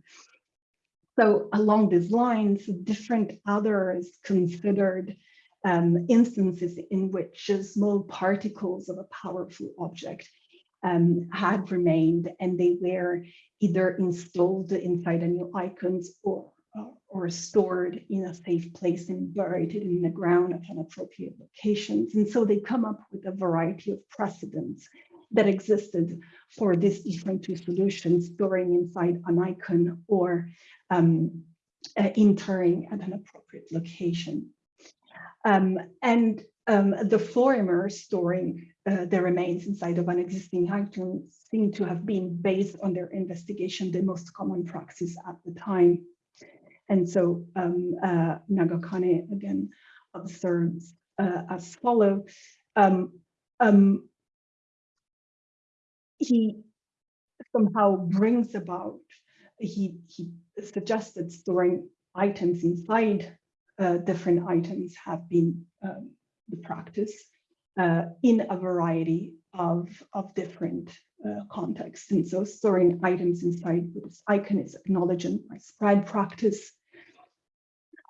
So along these lines, different others considered um, instances in which small particles of a powerful object um, had remained and they were either installed inside a new icons or, or stored in a safe place and buried in the ground at an appropriate locations. And so they come up with a variety of precedents that existed for these different two solutions, storing inside an icon or um, uh, interring at an appropriate location. Um, and um, the Florimer storing uh, the remains inside of an existing icon seem to have been based on their investigation the most common practice at the time. And so um, uh, Nagakane again observes uh, as follow. Um, um, he somehow brings about, he, he suggested storing items inside uh, different items have been um, the practice uh, in a variety of, of different uh, contexts. And so storing items inside this icon is acknowledged and widespread practice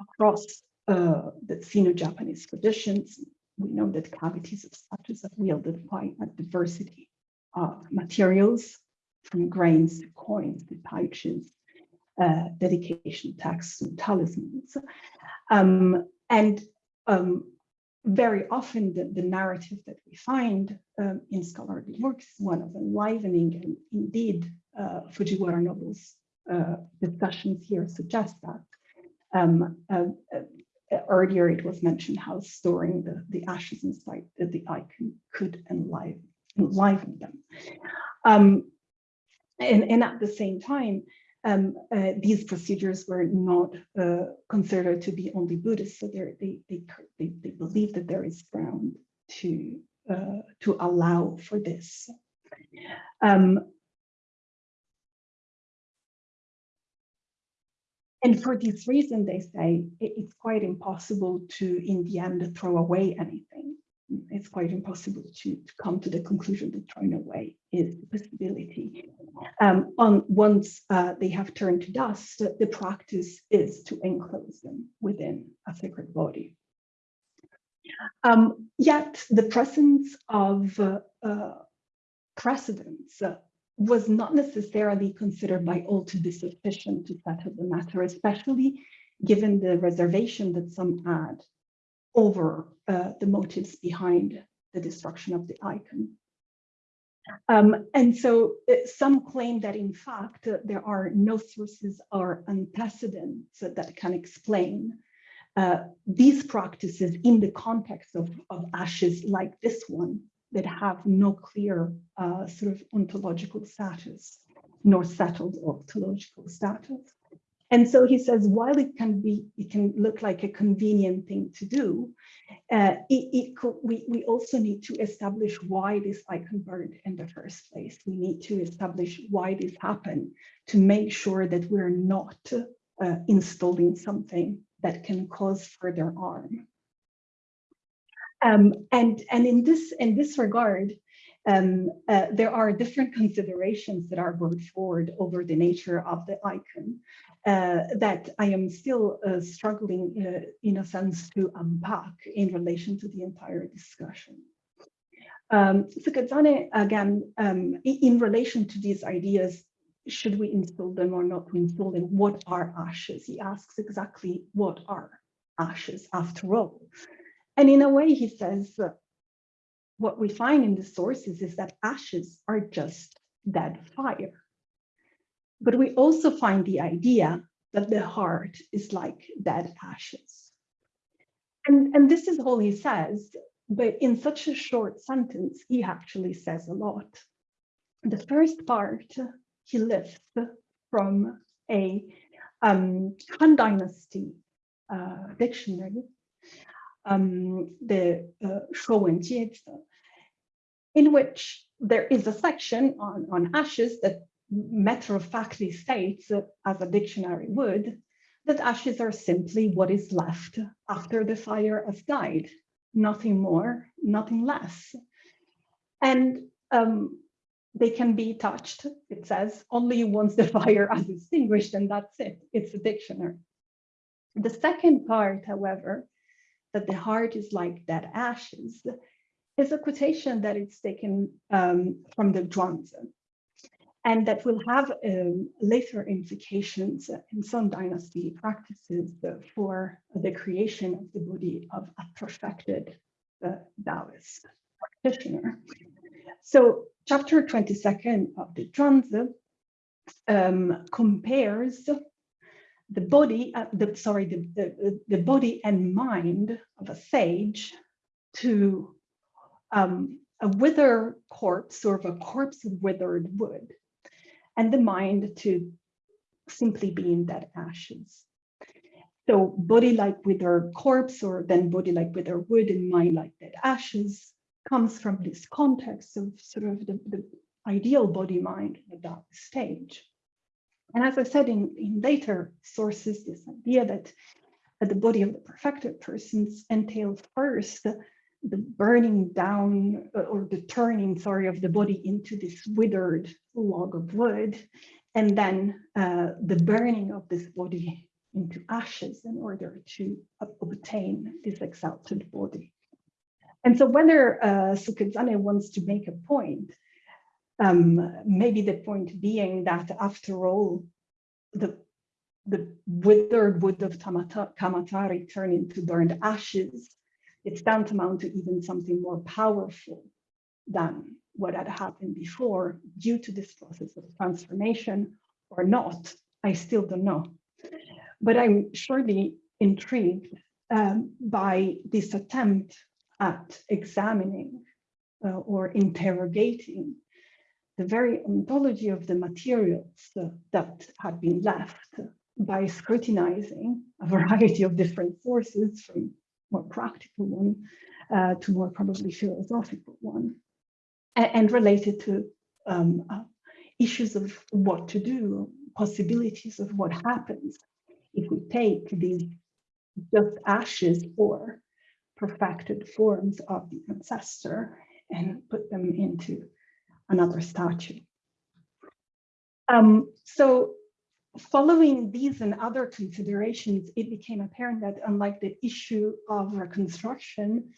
across uh, the Sino-Japanese traditions. We know that cavities of statues have wielded quite a diversity of materials, from grains to coins to pouches, uh, dedication texts and talismans. Um, and um, very often the, the, narrative that we find um, in scholarly works is one of enlivening and indeed uh, Fujiwara Nobu's uh, discussions here suggest that. Um, uh, uh, earlier it was mentioned how storing the, the ashes inside the, icon could enliven, enliven them. Um, and, and at the same time, um, uh, these procedures were not uh, considered to be only Buddhist, so they, they, they, they believe that there is ground to, uh, to allow for this. Um, and for this reason, they say it's quite impossible to, in the end, throw away anything it's quite impossible to, to, come to the conclusion that throwing away is a possibility. Um, on once uh, they have turned to dust, the practice is to enclose them within a sacred body. Um, yet the presence of uh, uh, precedents uh, was not necessarily considered by all to be sufficient to settle the matter, especially given the reservation that some add over uh, the motives behind the destruction of the icon. Um, and so uh, some claim that in fact uh, there are no sources or antecedents that can explain uh, these practices in the context of, of ashes like this one that have no clear uh, sort of ontological status nor settled ontological status. And so he says, while it can be, it can look like a convenient thing to do, uh, it, it could, we, we also need to establish why this icon burned in the first place. We need to establish why this happened to make sure that we're not uh, installing something that can cause further harm. Um, and and in this in this regard, um, uh, there are different considerations that are brought forward over the nature of the icon uh, that I am still uh, struggling uh, in a sense to unpack in relation to the entire discussion. Um, Sukezane, again, um, in relation to these ideas, should we install them or not install them? What are ashes? He asks exactly what are ashes after all. And in a way, he says, what we find in the sources is that ashes are just dead fire. But we also find the idea that the heart is like dead ashes. And, and this is all he says, but in such a short sentence, he actually says a lot. The first part he lifts from a um, Han Dynasty uh, dictionary um, the uh, in which there is a section on, on ashes that matter-of-factly states, uh, as a dictionary would, that ashes are simply what is left after the fire has died, nothing more, nothing less. And um, they can be touched, it says, only once the fire has extinguished, and that's it, it's a dictionary. The second part, however, that the heart is like dead ashes is a quotation that is taken um, from the Zhuangzi and that will have um, later implications in Song dynasty practices for the creation of the body of a perfected uh, Taoist practitioner. So chapter 22nd of the Zhuangzi um, compares the body, uh, the, sorry, the, the, the body and mind of a sage to um, a wither corpse, or of a corpse of withered wood, and the mind to simply be in dead ashes. So body like withered corpse, or then body like withered wood and mind like dead ashes, comes from this context of sort of the, the ideal body mind at that stage. And as I said in, in later sources, this idea that, that the body of the perfected persons entails first the, the burning down uh, or the turning, sorry, of the body into this withered log of wood, and then uh, the burning of this body into ashes in order to obtain this exalted body. And so whether uh, Sukezane wants to make a point, um, maybe the point being that after all, the, the withered wood of Tamata, Kamatari turned into burned ashes, it's tantamount to even something more powerful than what had happened before due to this process of transformation or not, I still don't know. But I'm surely intrigued um, by this attempt at examining uh, or interrogating the very ontology of the materials that had been left by scrutinizing a variety of different sources from more practical one uh, to more probably philosophical one and, and related to um, uh, issues of what to do, possibilities of what happens if we take these just ashes or perfected forms of the ancestor and put them into another statue. Um, so following these and other considerations, it became apparent that unlike the issue of reconstruction,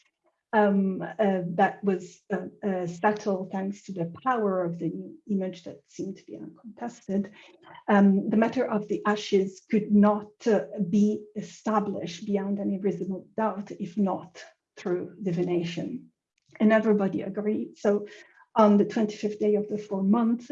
um, uh, that was uh, uh, settled thanks to the power of the image that seemed to be uncontested. Um, the matter of the ashes could not uh, be established beyond any reasonable doubt, if not through divination. And everybody agreed. So on the 25th day of the four months,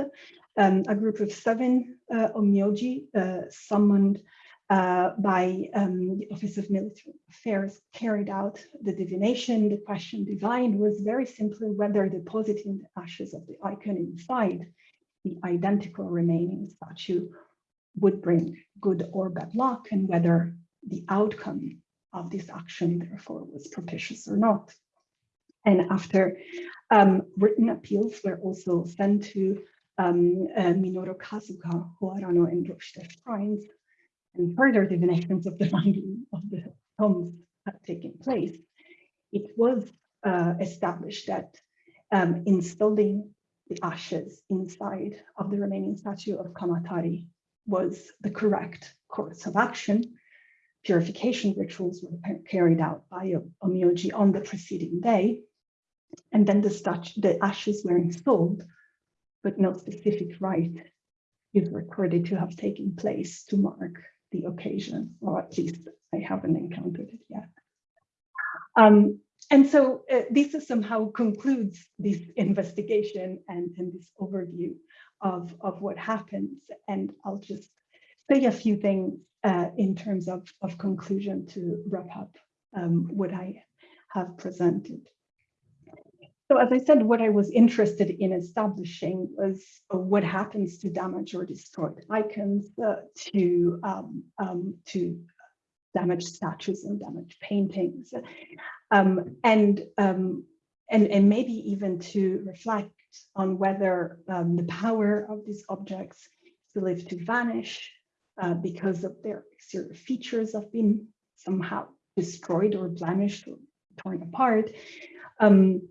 um, a group of seven uh, Omyoji uh, summoned uh, by um, the Office of Military Affairs carried out the divination. The question divined was very simply whether depositing the ashes of the icon inside the identical remaining statue would bring good or bad luck and whether the outcome of this action therefore was propitious or not. And after um, written appeals were also sent to um, uh, Minoru Kasuga, Oharano, and Roshite shrines, and further divinations of the finding of the tombs had taken place, it was uh, established that um, installing the ashes inside of the remaining statue of Kamatari was the correct course of action. Purification rituals were carried out by Omyoji on the preceding day, and then the, the ashes were installed, but no specific rite is recorded to have taken place to mark the occasion, or at least I haven't encountered it yet. Um, and so uh, this somehow concludes this investigation and, and this overview of, of what happens. And I'll just say a few things uh, in terms of, of conclusion to wrap up um, what I have presented. So as I said, what I was interested in establishing was what happens to damaged or destroyed icons, uh, to, um, um, to damaged statues and damaged paintings, um, and, um, and, and maybe even to reflect on whether um, the power of these objects to live to vanish uh, because of their exterior features have been somehow destroyed or blemished or torn apart. Um,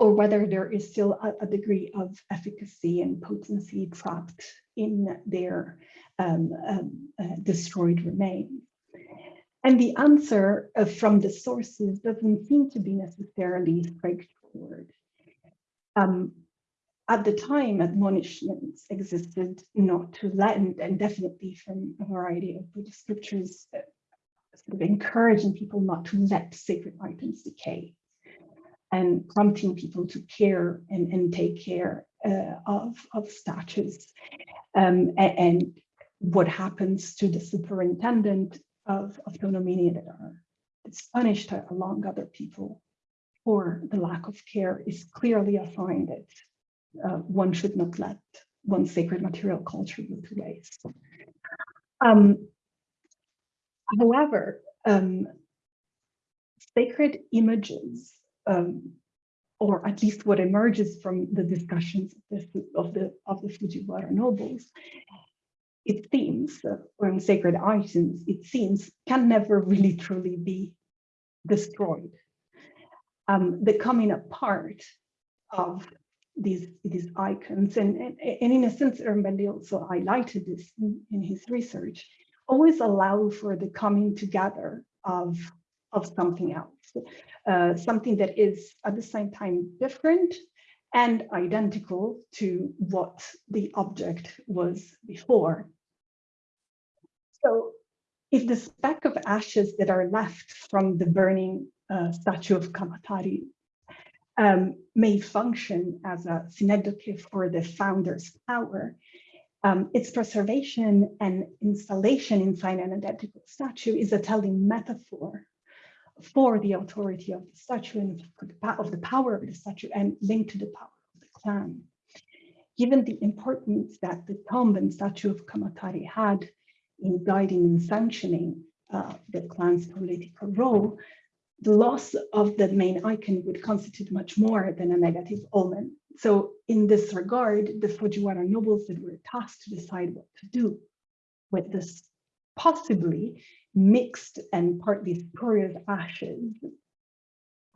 or whether there is still a, a, degree of efficacy and potency trapped in their um, um, uh, destroyed remains. And the answer uh, from the sources doesn't seem to be necessarily straightforward. Um, at the time, admonishments existed not to lend, and definitely from a variety of Buddhist scriptures, uh, sort of encouraging people not to let sacred items decay and prompting people to care and, and take care uh, of, of statues um, and, and, what happens to the superintendent of, of Tonomine that are punished along other people for the lack of care is clearly a sign that uh, one should not let one's sacred material culture go to waste. Um, however, um, sacred images, um, or at least what emerges from the discussions of the of the, of the Fujiwara nobles, it seems, uh, or sacred items, it seems, can never really truly be destroyed. Um, the coming apart of these, these icons, and, and, and in a sense, Ermbendi also highlighted this in, in his research, always allow for the coming together of, of something else, uh, something that is at the same time different and identical to what the object was before. So if the speck of ashes that are left from the burning uh, statue of Kamatari um, may function as a synecdoche for the founder's power, um, its preservation and installation inside an identical statue is a telling metaphor for the authority of the statue and of the power of the statue and linked to the power of the clan. Given the importance that the tomb and statue of Kamatari had in guiding and sanctioning uh, the clan's political role, the loss of the main icon would constitute much more than a negative omen. So in this regard, the Fujiwara nobles that were tasked to decide what to do with this possibly mixed and partly spurious ashes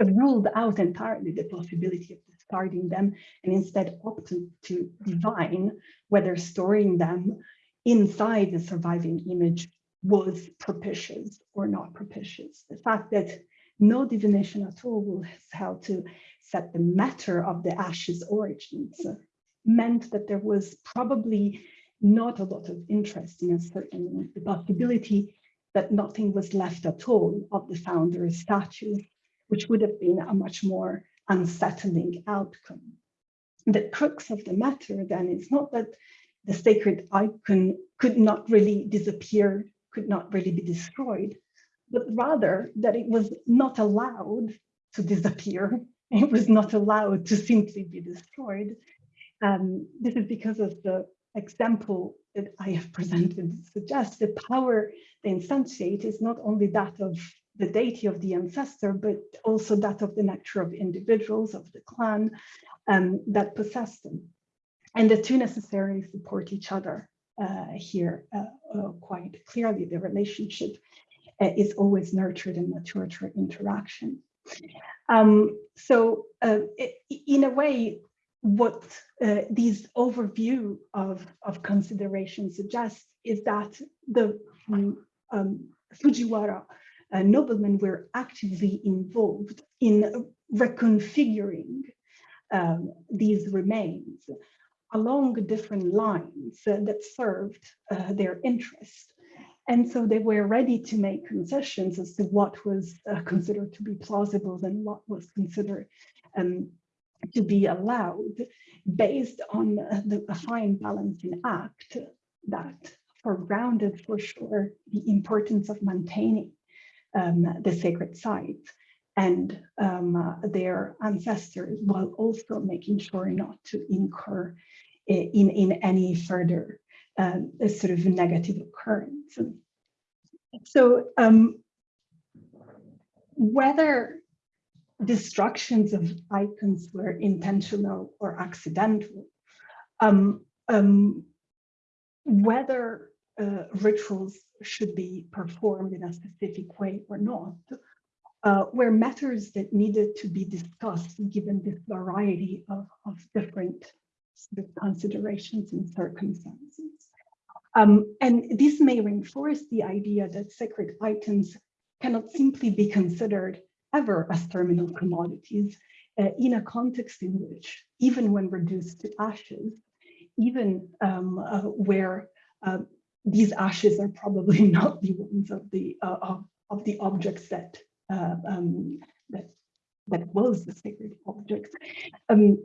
ruled out entirely the possibility of discarding them and instead opted to divine whether storing them inside the surviving image was propitious or not propitious. The fact that no divination at all will help to set the matter of the ashes origins meant that there was probably not a lot of interest in a certain possibility that nothing was left at all of the founder's statue, which would have been a much more unsettling outcome. The crux of the matter then is not that the sacred icon could not really disappear, could not really be destroyed, but rather that it was not allowed to disappear. It was not allowed to simply be destroyed. Um, this is because of the example that I have presented suggests the power they instantiate is not only that of the deity of the ancestor, but also that of the nature of individuals, of the clan um, that possess them. And the two necessarily support each other uh, here uh, uh, quite clearly. The relationship uh, is always nurtured and matured interaction. Um, so uh, in a way, what uh, these overview of, of consideration suggests is that the um, um Fujiwara uh, noblemen were actively involved in reconfiguring um, these remains along different lines uh, that served uh, their interest. And so they were ready to make concessions as to what was uh, considered to be plausible and what was considered um, to be allowed based on the fine balancing act that foregrounded for sure the importance of maintaining um, the sacred sites and um, their ancestors while also making sure not to incur in, in any further um, sort of negative occurrence. So um, whether destructions of icons were intentional or accidental, um, um, whether uh, rituals should be performed in a specific way or not, uh, were matters that needed to be discussed given this variety of, of different sort of considerations and circumstances. Um, and this may reinforce the idea that sacred items cannot simply be considered ever as terminal commodities uh, in a context in which, even when reduced to ashes, even um, uh, where uh, these ashes are probably not the ones of the uh, of, of the objects that uh, um, that that was the sacred object. Um,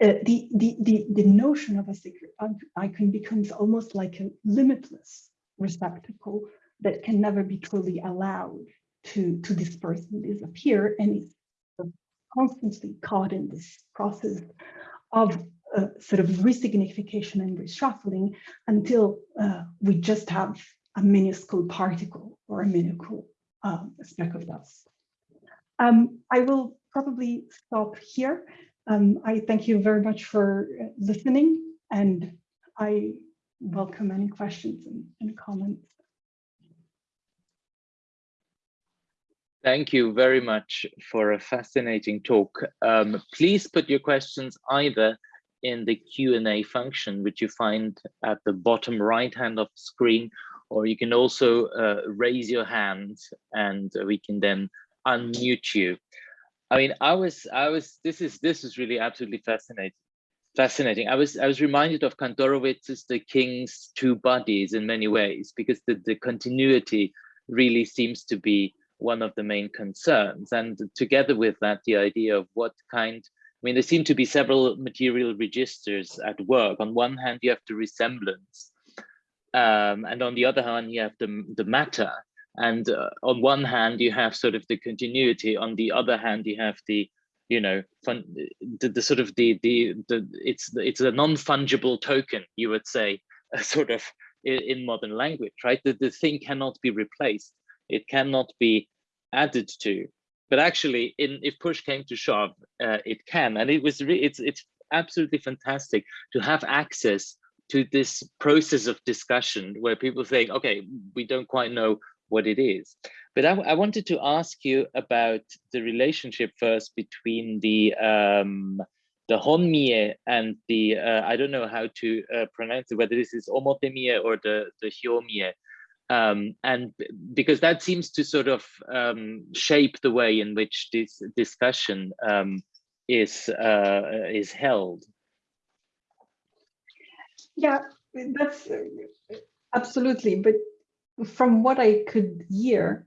uh, the, the, the, the notion of a sacred icon becomes almost like a limitless receptacle that can never be truly allowed to, to disperse and disappear. And it's constantly caught in this process of uh, sort of resignification and reshuffling until uh, we just have a minuscule particle or a minuscule um, speck of dust. Um, I will probably stop here. Um, I thank you very much for uh, listening and I welcome any questions and, and comments. Thank you very much for a fascinating talk. Um, please put your questions either in the Q&A function, which you find at the bottom right hand of the screen, or you can also uh, raise your hand and we can then unmute you. I mean, I was, I was, this is, this is really absolutely fascinating. Fascinating. I was, I was reminded of Kantorowicz's The King's Two Bodies in many ways, because the, the continuity really seems to be one of the main concerns. And together with that, the idea of what kind, I mean, there seem to be several material registers at work. On one hand, you have the resemblance, um, and on the other hand, you have the, the matter. And uh, on one hand, you have sort of the continuity. On the other hand, you have the, you know, fun, the, the sort of the, the, the, it's, it's a non-fungible token, you would say, sort of in, modern language, right? The, the thing cannot be replaced it cannot be added to. But actually, in if push came to shove, uh, it can, and it was it's it's absolutely fantastic to have access to this process of discussion where people think, okay, we don't quite know what it is. But I, I wanted to ask you about the relationship first between the um, the honmie and the uh, I don't know how to uh, pronounce it, whether this is omotemie or the the hyomie um, and because that seems to sort of um, shape the way in which this discussion um, is uh, is held. Yeah, that's uh, absolutely. But from what I could hear,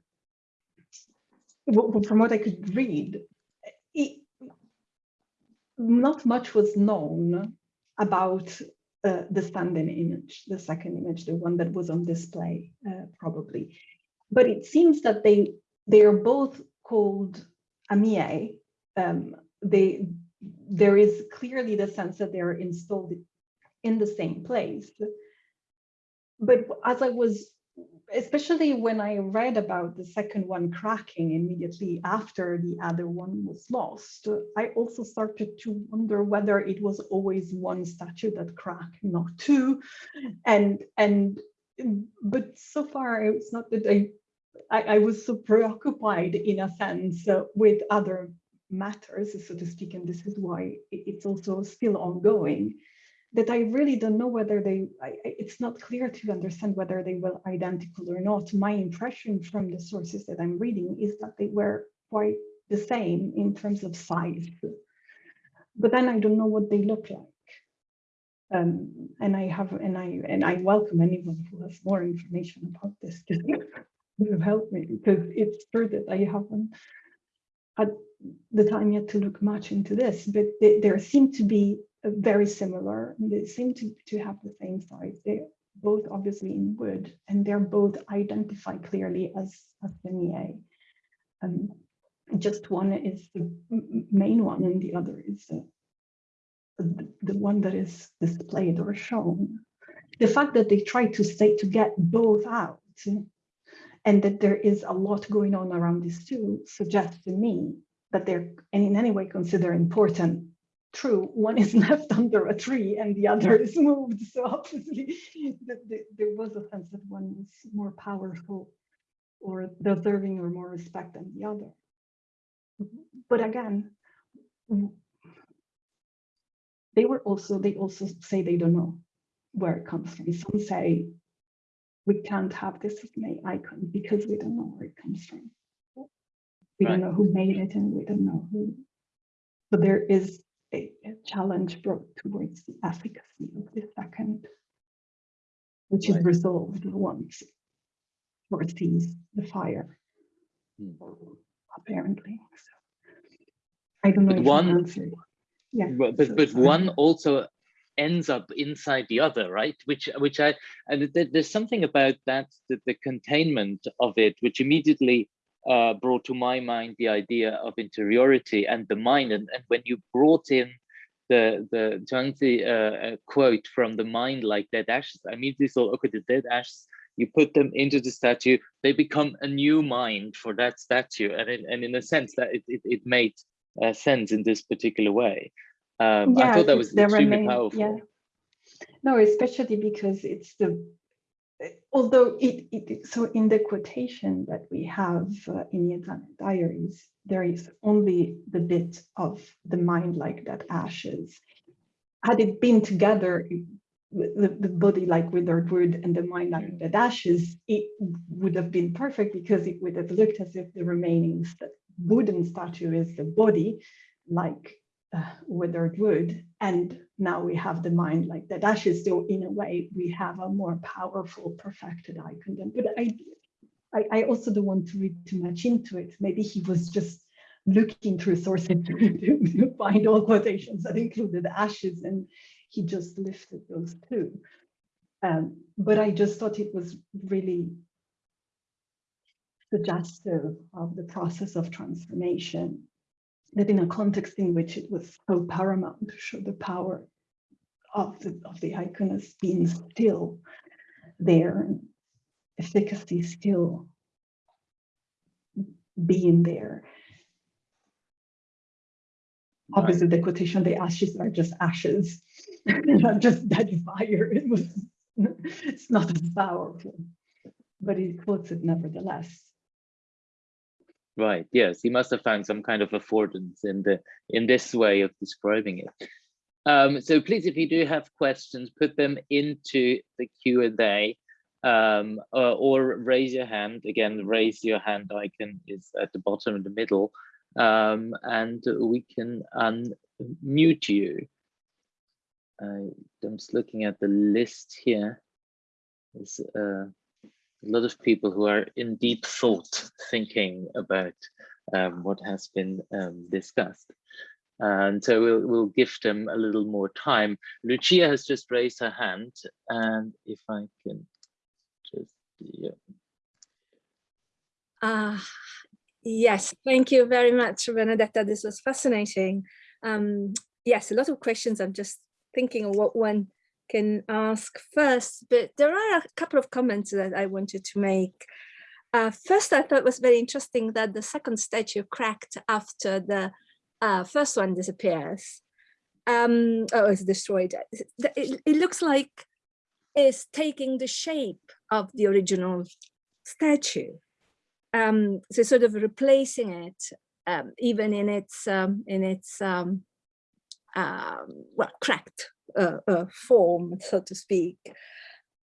from what I could read, it, not much was known about uh, the standing image, the second image, the one that was on display, uh, probably. But it seems that they they are both called amie. Um, they there is clearly the sense that they are installed in the same place. But as I was especially when I read about the second one cracking immediately after the other one was lost, I also started to wonder whether it was always one statue that cracked, not two. And and but so far it's not that I I, I was so preoccupied in a sense uh, with other matters, so to speak, and this is why it's also still ongoing that I really don't know whether they, I, it's not clear to understand whether they were identical or not. My impression from the sources that I'm reading is that they were quite the same in terms of size. But then I don't know what they look like. Um, and I have, and I, and I welcome anyone who has more information about this to, help me because it's true that I haven't had the time yet to look much into this, but there seem to be very similar. They seem to, to have the same size. They're both obviously in wood, and they're both identified clearly as, as the Um, just one is the main one, and the other is uh, the, the one that is displayed or shown. The fact that they try to say to get both out and that there is a lot going on around these two suggests to me that they're in any way considered important true, one is left under a tree and the other is moved. So obviously the, the, there was a sense that one was more powerful or deserving or more respect than the other. But again, they were also, they also say they don't know where it comes from. Some say we can't have this as an icon because we don't know where it comes from. We right. don't know who made it and we don't know who. But there is a, a challenge brought towards the efficacy of the second, which right. is resolved once or sees the fire, hmm. apparently. So, I don't know but one, yeah, but, but, so, but one also ends up inside the other right which which i and there's something about that the, the containment of it which immediately uh, brought to my mind the idea of interiority and the mind. And, and when you brought in the the Zhuangzi uh, uh, quote from the mind like dead ashes, I immediately thought, okay, the dead ashes, you put them into the statue, they become a new mind for that statue. And, in, and in a sense that it, it, it made uh, sense in this particular way. Um, I thought that was extremely remain, powerful. Yeah. No, especially because it's the although it, it, so in the quotation that we have uh, in Iezane diaries, there is only the bit of the mind like that ashes. Had it been together, the, the body like withered wood and the mind like that ashes, it would have been perfect because it would have looked as if the remaining wooden statue is the body like uh, withered wood and now we have the mind like that. Ashes so in a way we have a more powerful perfected icon then but I, I i also don't want to read too much into it. Maybe he was just looking through sources to, to find all quotations that included ashes and he just lifted those two um, but i just thought it was really suggestive of the process of transformation that in a context in which it was so paramount to show the power of the, of the icon as being still there efficacy still being there. Obviously, the quotation, the ashes are just ashes, not just dead fire. It was, it's not as powerful, but he quotes it nevertheless. Right. Yes, he must have found some kind of affordance in the in this way of describing it. Um, so please, if you do have questions, put them into the Q and A, um, or, or, raise your hand. Again, raise your hand icon is at the bottom in the middle, um, and we can unmute you. I'm just looking at the list here. There's uh, a lot of people who are in deep thought thinking about um, what has been um, discussed. And so we'll, we'll give them a little more time. Lucia has just raised her hand and if I can just, yeah. Uh, yes, thank you very much, Benedetta. This was fascinating. Um, yes, a lot of questions. I'm just thinking of what one can ask first, but there are a couple of comments that I wanted to make. Uh, first, I thought it was very interesting that the second statue cracked after the uh, first one disappears. Um, oh, it's destroyed. It, it looks like it's taking the shape of the original statue. Um, so sort of replacing it, um, even in its um, in its um, um, well cracked uh, uh, form, so to speak.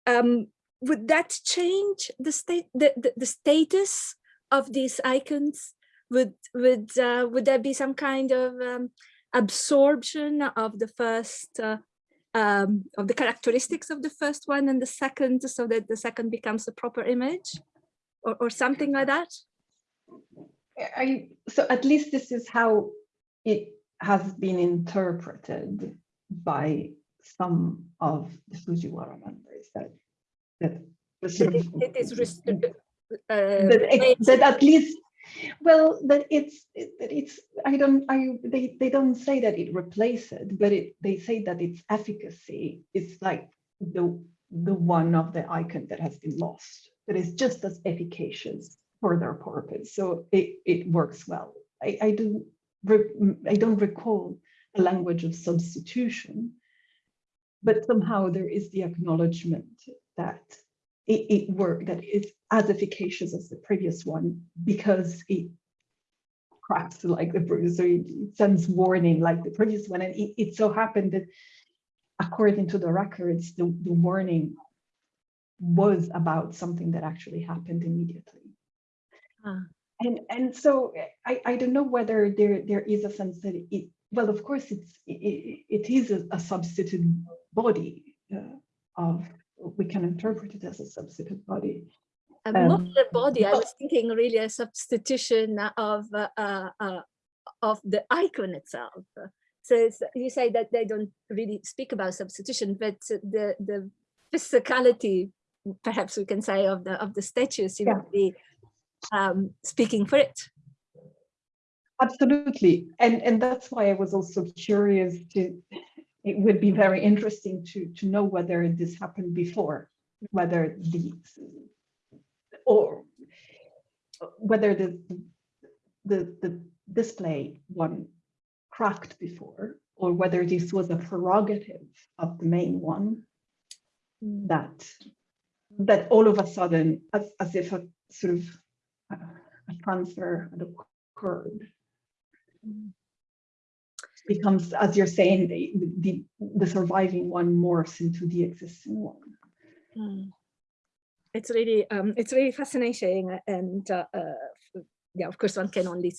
Um, would that change the state, the, the, the, status of these icons? Would would uh, would there be some kind of um, absorption of the first uh, um, of the characteristics of the first one and the second, so that the second becomes a proper image, or or something like that? I so at least this is how it has been interpreted by some of the Fujiwara members that that, it is uh, that, that at least well that it's that it's i don't i they they don't say that it replaces it, but it they say that its efficacy is like the the one of the icon that has been lost but that is just as efficacious for their purpose. So it it works well. I i do i don't recall a language of substitution but somehow there is the acknowledgement that it, it that it's as efficacious as the previous one because it cracks like the previous, so it, sends warning like the previous one. And it, it so happened that according to the records, the, the warning was about something that actually happened immediately. Huh. And and so I, I don't know whether there there is a sense that it well of course it's it, it is a, a substitute body uh, of we can interpret it as a substitute body. Um, not the body. I was thinking really a substitution of uh, uh, uh of the icon itself. So you say that they don't really speak about substitution, but the the physicality, perhaps we can say, of the of the statue seems yeah. to be um, speaking for it. Absolutely. And, and that's why I was also curious to, it would be very interesting to, to know whether this happened before, whether the, or whether the, the, the display one cracked before, or whether this was a prerogative of the main one that, that all of a sudden, as, as if a sort of uh, a transfer had occurred becomes, as you're saying, the, the, the surviving one morphs into the existing one. Mm. It's really, um, it's really fascinating, and uh, uh, yeah, of course, one can only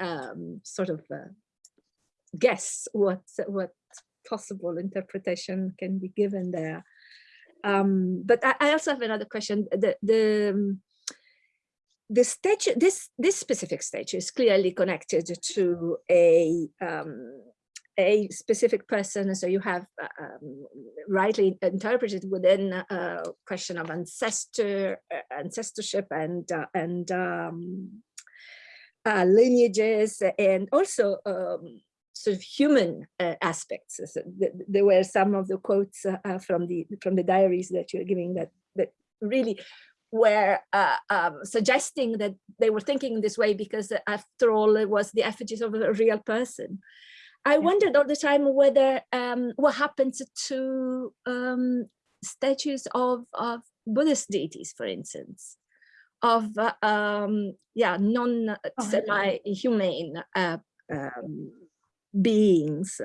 um, sort of uh, guess what what possible interpretation can be given there. Um, but I, I, also have another question. The the um, the statue, this this specific statue is clearly connected to a um, a specific person. So you have uh, um, rightly interpreted within a question of ancestor uh, ancestorship and uh, and um, uh, lineages, and also um, sort of human uh, aspects. So th there were some of the quotes uh, from the from the diaries that you're giving that that really were uh, um, suggesting that they were thinking this way because after all it was the effigies of a real person. I wondered all the time whether um, what happens to um, statues of, of Buddhist deities, for instance, of uh, um, yeah non semi-humane uh, um, beings,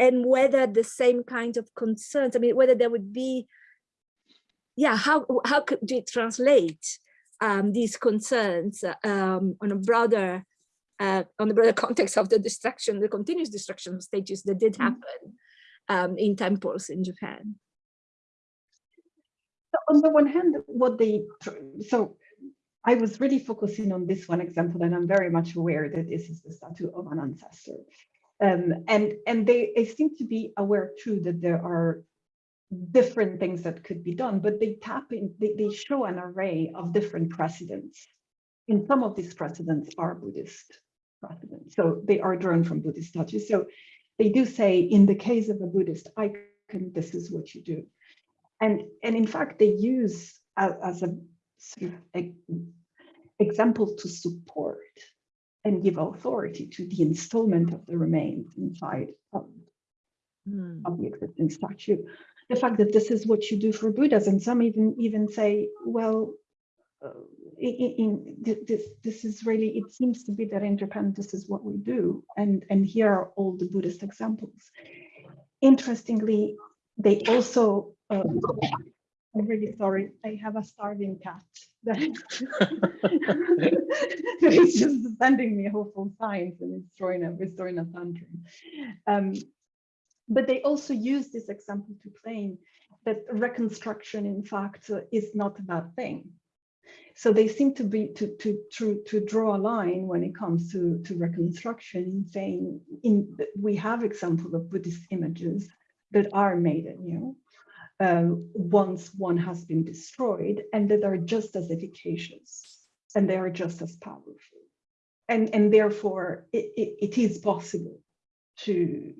and whether the same kind of concerns. I mean, whether there would be yeah, how how could we translate um, these concerns um, on a broader uh, on the broader context of the destruction, the continuous destruction of stages that did Mm-hmm. happen um, in temples in Japan? So on the one hand, what they so I was really focusing on this one example, and I'm very much aware that this is the statue of an ancestor. Um, and and they, they seem to be aware too that there are different things that could be done, but they tap in, they, they show an array of different precedents. And some of these precedents are Buddhist precedents. So they are drawn from Buddhist statues. So they do say, in the case of a Buddhist icon, this is what you do. And, and in fact, they use as, as a a, example to support and give authority to the installment of the remains inside of, Hmm. of the existing statue the fact that this is what you do for Buddhas, and some even even say, well, uh, in, in, this this is really it seems to be that in Japan this is what we do, and and here are all the Buddhist examples. Interestingly, they also. Uh, I'm really sorry. I have a starving cat that is just sending me hopeful signs and it's throwing a, it's throwing a tantrum. Um, but they also use this example to claim that reconstruction, in fact, is not a bad thing. So they seem to be to to to to draw a line when it comes to to reconstruction, saying in we have examples of Buddhist images that are made anew uh, once one has been destroyed, and that are just as efficacious and they are just as powerful, and and therefore it, it, it is possible to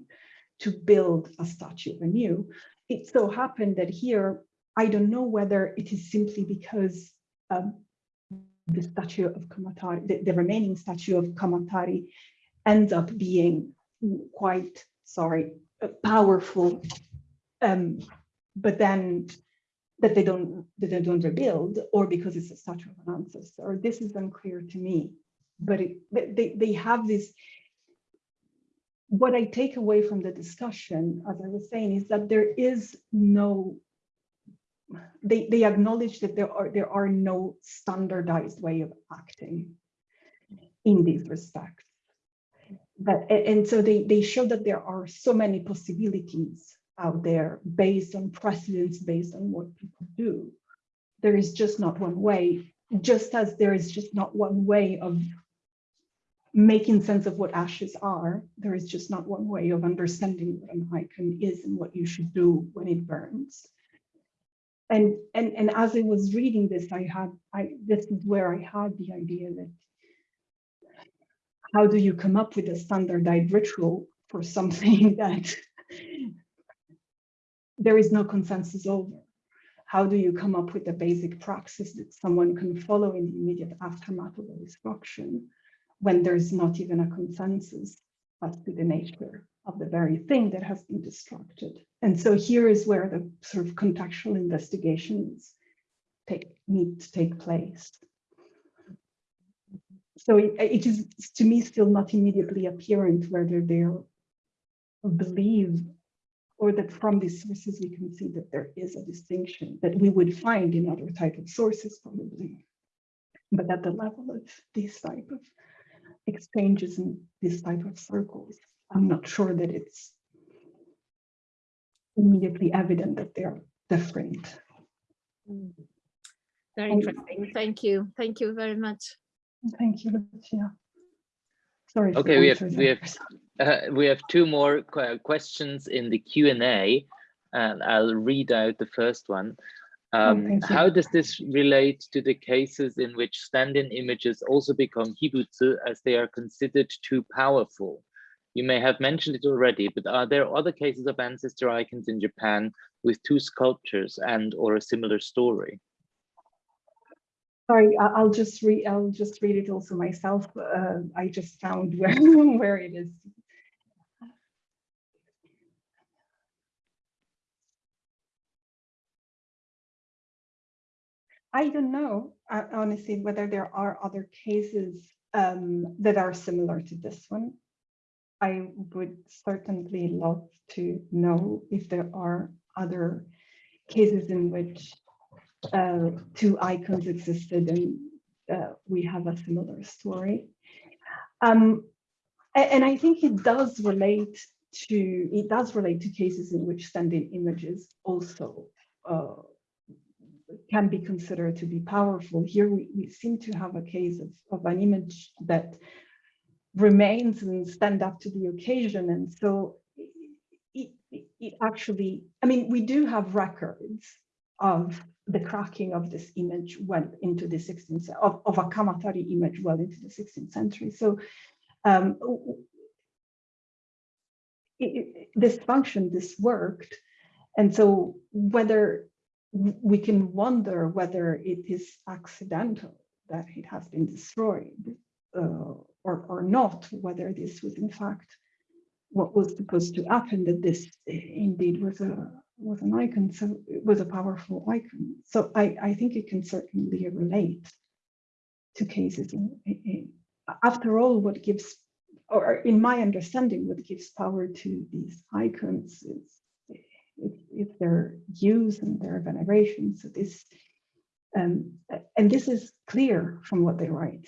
to build a statue anew. It so happened that here, I don't know whether it is simply because um, the statue of Kamatari, the, the, remaining statue of Kamatari ends up being quite, sorry, powerful, um, but then that they don't that they don't rebuild, or because it's a statue of an ancestor. This is unclear to me, but it, they, they have this what I take away from the discussion, as I was saying, is that there is no, they, they acknowledge that there are there are no standardized way of acting in these respects. But, and so they, they show that there are so many possibilities out there based on precedents, based on what people do. There is just not one way, just as there is just not one way of making sense of what ashes are, there is just not one way of understanding what an icon is and what you should do when it burns. And and and as I was reading this, I had I this is where I had the idea that how do you come up with a standardized ritual for something that there is no consensus over? How do you come up with a basic praxis that someone can follow in the immediate aftermath of a destruction when there's not even a consensus as to the nature of the very thing that has been destructed? And so here is where the sort of contextual investigations take, need to take place. So it, it is, to me, still not immediately apparent whether they're believe or that from these sources we can see that there is a distinction that we would find in other type of sources probably. But at the level of these type of exchanges and this type of circles, I'm not sure that it's immediately evident that they're different. Mm. Very Thank interesting. Thank you. Thank you very much. Thank you, Lucia. Sorry. Okay, we have- answers we have- Uh, we have two more que- questions in the Q&A, and I'll read out the first one. Um, Oh, thank you. how does this relate to the cases in which stand-in images also become hibutsu as they are considered too powerful? You may have mentioned it already, but are there other cases of ancestor icons in Japan with two sculptures and or a similar story? Sorry, I'll just read, I'll just read it also myself. Uh, I just found where, where it is. I don't know, uh, honestly, whether there are other cases um, that are similar to this one. I would certainly love to know if there are other cases in which uh, two icons existed and uh, we have a similar story. Um, and, I think it does relate to, it does relate to cases in which standing images also uh, can be considered to be powerful. Here we, we seem to have a case of, of an image that remains and stand up to the occasion. And so it, it, actually, I mean, we do have records of the cracking of this image well into the 16th, of, of a Kamatari image well into the 16th century. So um, it, this function, this worked. And so whether we can wonder whether it is accidental that it has been destroyed Uh, or, or not, whether this was in fact what was supposed to happen, that this eh, indeed was a was an icon, so it was a powerful icon. So I, I think it can certainly relate to cases. In, in- after all, what gives, or in my understanding, what gives power to these icons is it's, it's their use and their veneration. So this, um, and this is clear from what they write.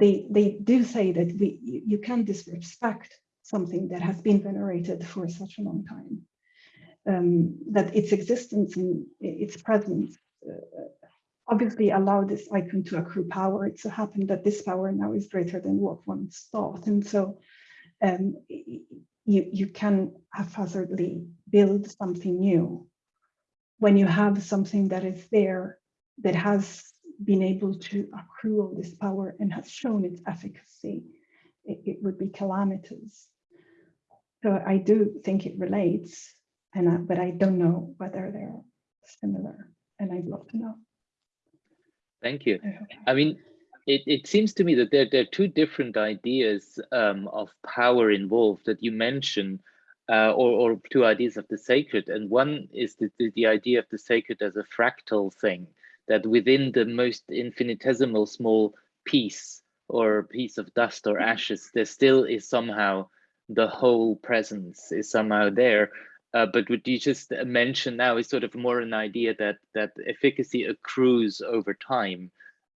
They they do say that we you, can't disrespect something that has been venerated for such a long time. Um, that its existence and its presence uh, obviously allow this icon to accrue power. It so happened that this power now is greater than what once thought. And so um, you, you can haphazardly build something new when you have something that is there that has been able to accrue all this power and has shown its efficacy, it, it would be calamitous. So I do think it relates, and I, but I don't know whether they're similar, and I'd love to know. Thank you. I. I mean, it, it seems to me that there, there are two different ideas um, of power involved that you mention, uh, or, or two ideas of the sacred. And one is the, the, the idea of the sacred as a fractal thing, that within the most infinitesimal small piece or piece of dust or ashes, there still is somehow the whole presence is somehow there. Uh, but what you just mentioned now is sort of more an idea that that efficacy accrues over time,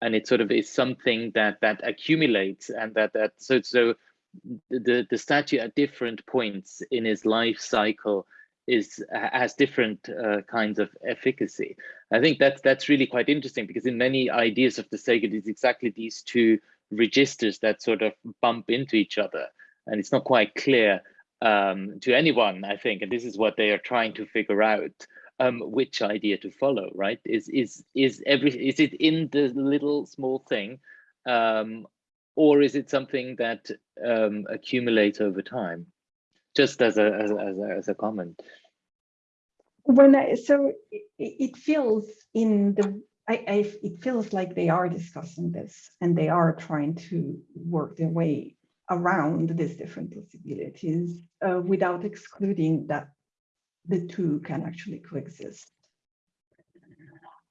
and it sort of is something that that accumulates, and that that so so the the statue at different points in his life cycle is has different uh, kinds of efficacy. I think that's that's really quite interesting because in many ideas of the sacred, it's exactly these two registers that sort of bump into each other, and it's not quite clear um, to anyone, I think, and this is what they are trying to figure out. um, which idea to follow, right? Is is is every is it in the little small thing, um, or is it something that um, accumulates over time? Just as a as as a, as a comment. When I, so it, it feels in the I, I it feels like they are discussing this and they are trying to work their way around these different possibilities uh, without excluding that the two can actually coexist.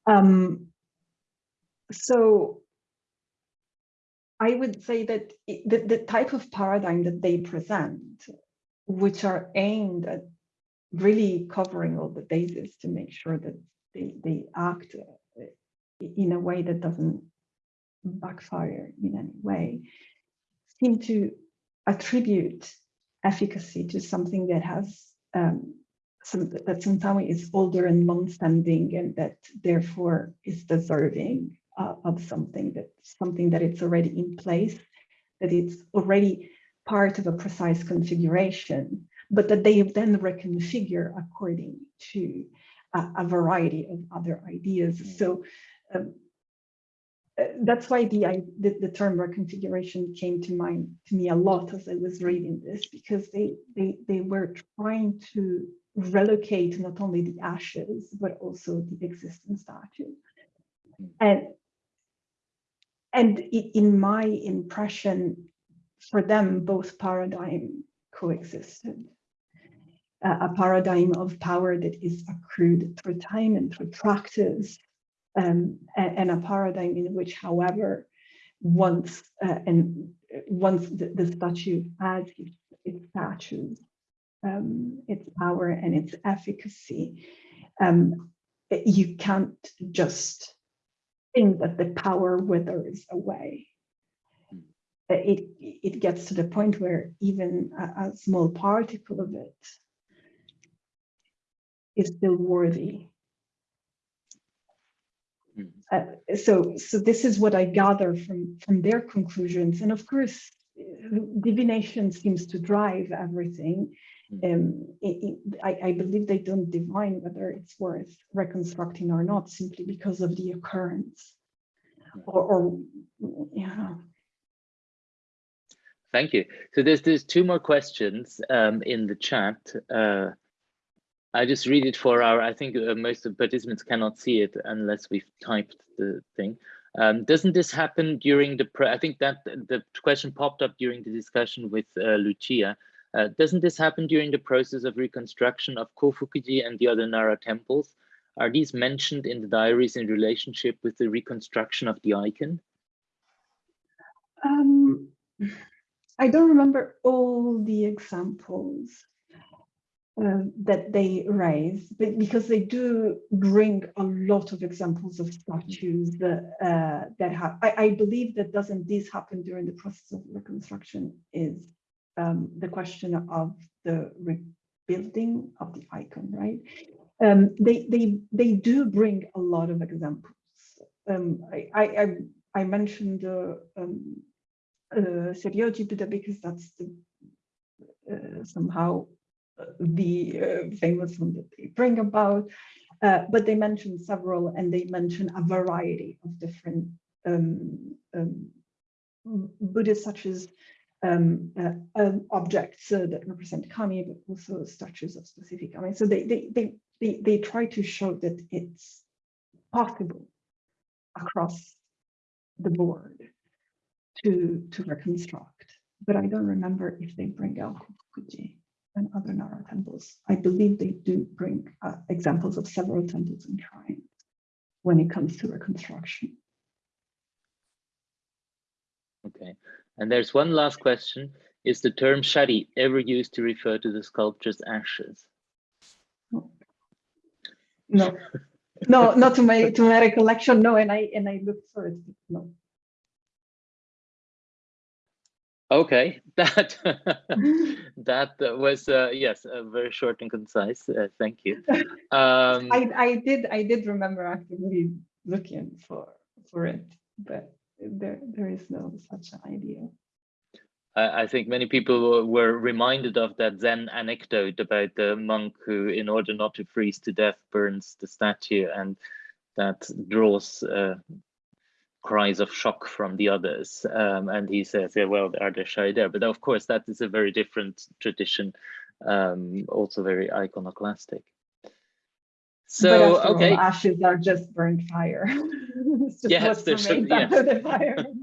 Um, so I would say that it, the, the type of paradigm that they present, which are aimed at really covering all the bases to make sure that they, they act uh, in a way that doesn't backfire in any way, seem to attribute efficacy to something that has um, some, that somehow is older and long-standing and that therefore is deserving uh, of something that something that it's already in place, that it's already part of a precise configuration, but that they then reconfigure according to a, a variety of other ideas. So um, uh, that's why the, I, the, the term reconfiguration came to mind to me a lot as I was reading this because they they they were trying to relocate not only the ashes but also the existing statue and and in my impression for them both paradigm coexisted a paradigm of power that is accrued through time and through practice um, and, and, a paradigm in which, however, once uh, and once the, the statue has its, its um, its power and its efficacy, um, you can't just think that the power withers away. It, it gets to the point where even a, a small particle of it is still worthy. Uh, so so this is what I gather from from their conclusions. And of course divination seems to drive everything. Hmm. um, it, it, I, I, believe they don't divine whether it's worth reconstructing or not simply because of the occurrence. Hmm. or, or yeah. Thank you. So there's there's two more questions um, in the chat uh, I just read it for our, I think uh, most of participants cannot see it unless we've typed the thing. Um, doesn't this happen during the, I think that the question popped up during the discussion with uh, Lucia. Uh, doesn't this happen during the process of reconstruction of Kofukuji and the other Nara temples? Are these mentioned in the diaries in relationship with the reconstruction of the icon? Um, I don't remember all the examples uh, that they raise, because they do bring a lot of examples of statues that, uh, that have, I, I, believe that doesn't this happen during the process of reconstruction is um, the question of the rebuilding of the icon, right? Um, they, they, they do bring a lot of examples. Um, I, I, I, mentioned uh, um, uh, because that's the, uh, somehow the uh, famous one that they bring about, uh, but they mention several and they mention a variety of different um, um, such as um, uh, um, objects uh, that represent kami, but also statues of specific kami. So they, they, they, they, they try to show that it's possible across the board to, to reconstruct, but I don't remember if they bring out Fuji and other Nara temples. I believe they do bring uh, examples of several temples and shrines when it comes to reconstruction. Okay, and there's one last question. Is the term shari ever used to refer to the sculpture's ashes? No, no, not to my to my recollection. No, and I and I looked for it. No. Okay, that that was uh, yes, uh, very short and concise. Uh, thank you. Um, I I did I did remember actively looking for for it, but there there is no such idea. I, I think many people were reminded of that Zen anecdote about the monk who, in order not to freeze to death, burns the statue, and that draws uh, cries of shock from the others. Um, and he says, yeah, well, are there shy there? But of course, that is a very different tradition, um, also very iconoclastic. But So, after all, okay. ashes are just burnt fire. It's just Yes, what's there's some- remained after yes. the fire.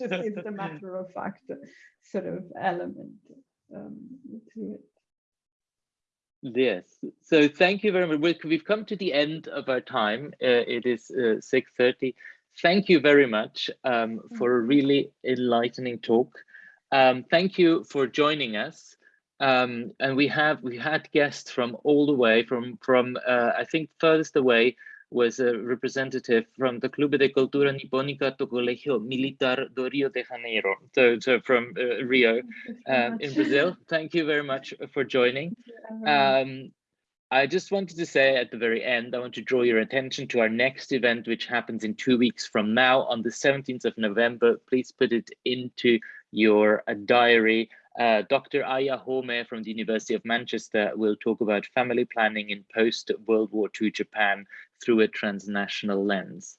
It's just it's a matter of fact sort of element um, to it. Yes. So thank you very much. We- We've come to the end of our time. Uh, it is uh, 6.30. Thank you very much um, for a really enlightening talk. Um, thank you for joining us. Um, and we have we had guests from all the way from from uh, I think furthest away was a representative from the Clube de Cultura Nipónica do Colegio Militar do Rio de Janeiro, so, so from uh, Rio um, in. Brazil. Thank you very much for joining. Thank you, everyone. Um, I just wanted to say at the very end, I want to draw your attention to our next event, which happens in two weeks from now on the 17th of November. Please put it into your uh, diary. Uh, Dr. Aya Homei from the University of Manchester will talk about family planning in post-World War II Japan through a transnational lens.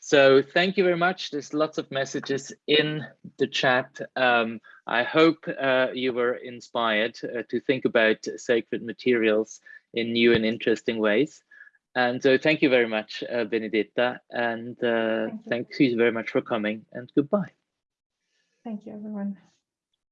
So thank you very much. There's lots of messages in the chat. Um, I hope uh, you were inspired uh, to think about sacred materials in new and interesting ways. And so thank you very much, uh, Benedetta, and uh, Thank you. thank you very much for coming and goodbye. Thank you, everyone.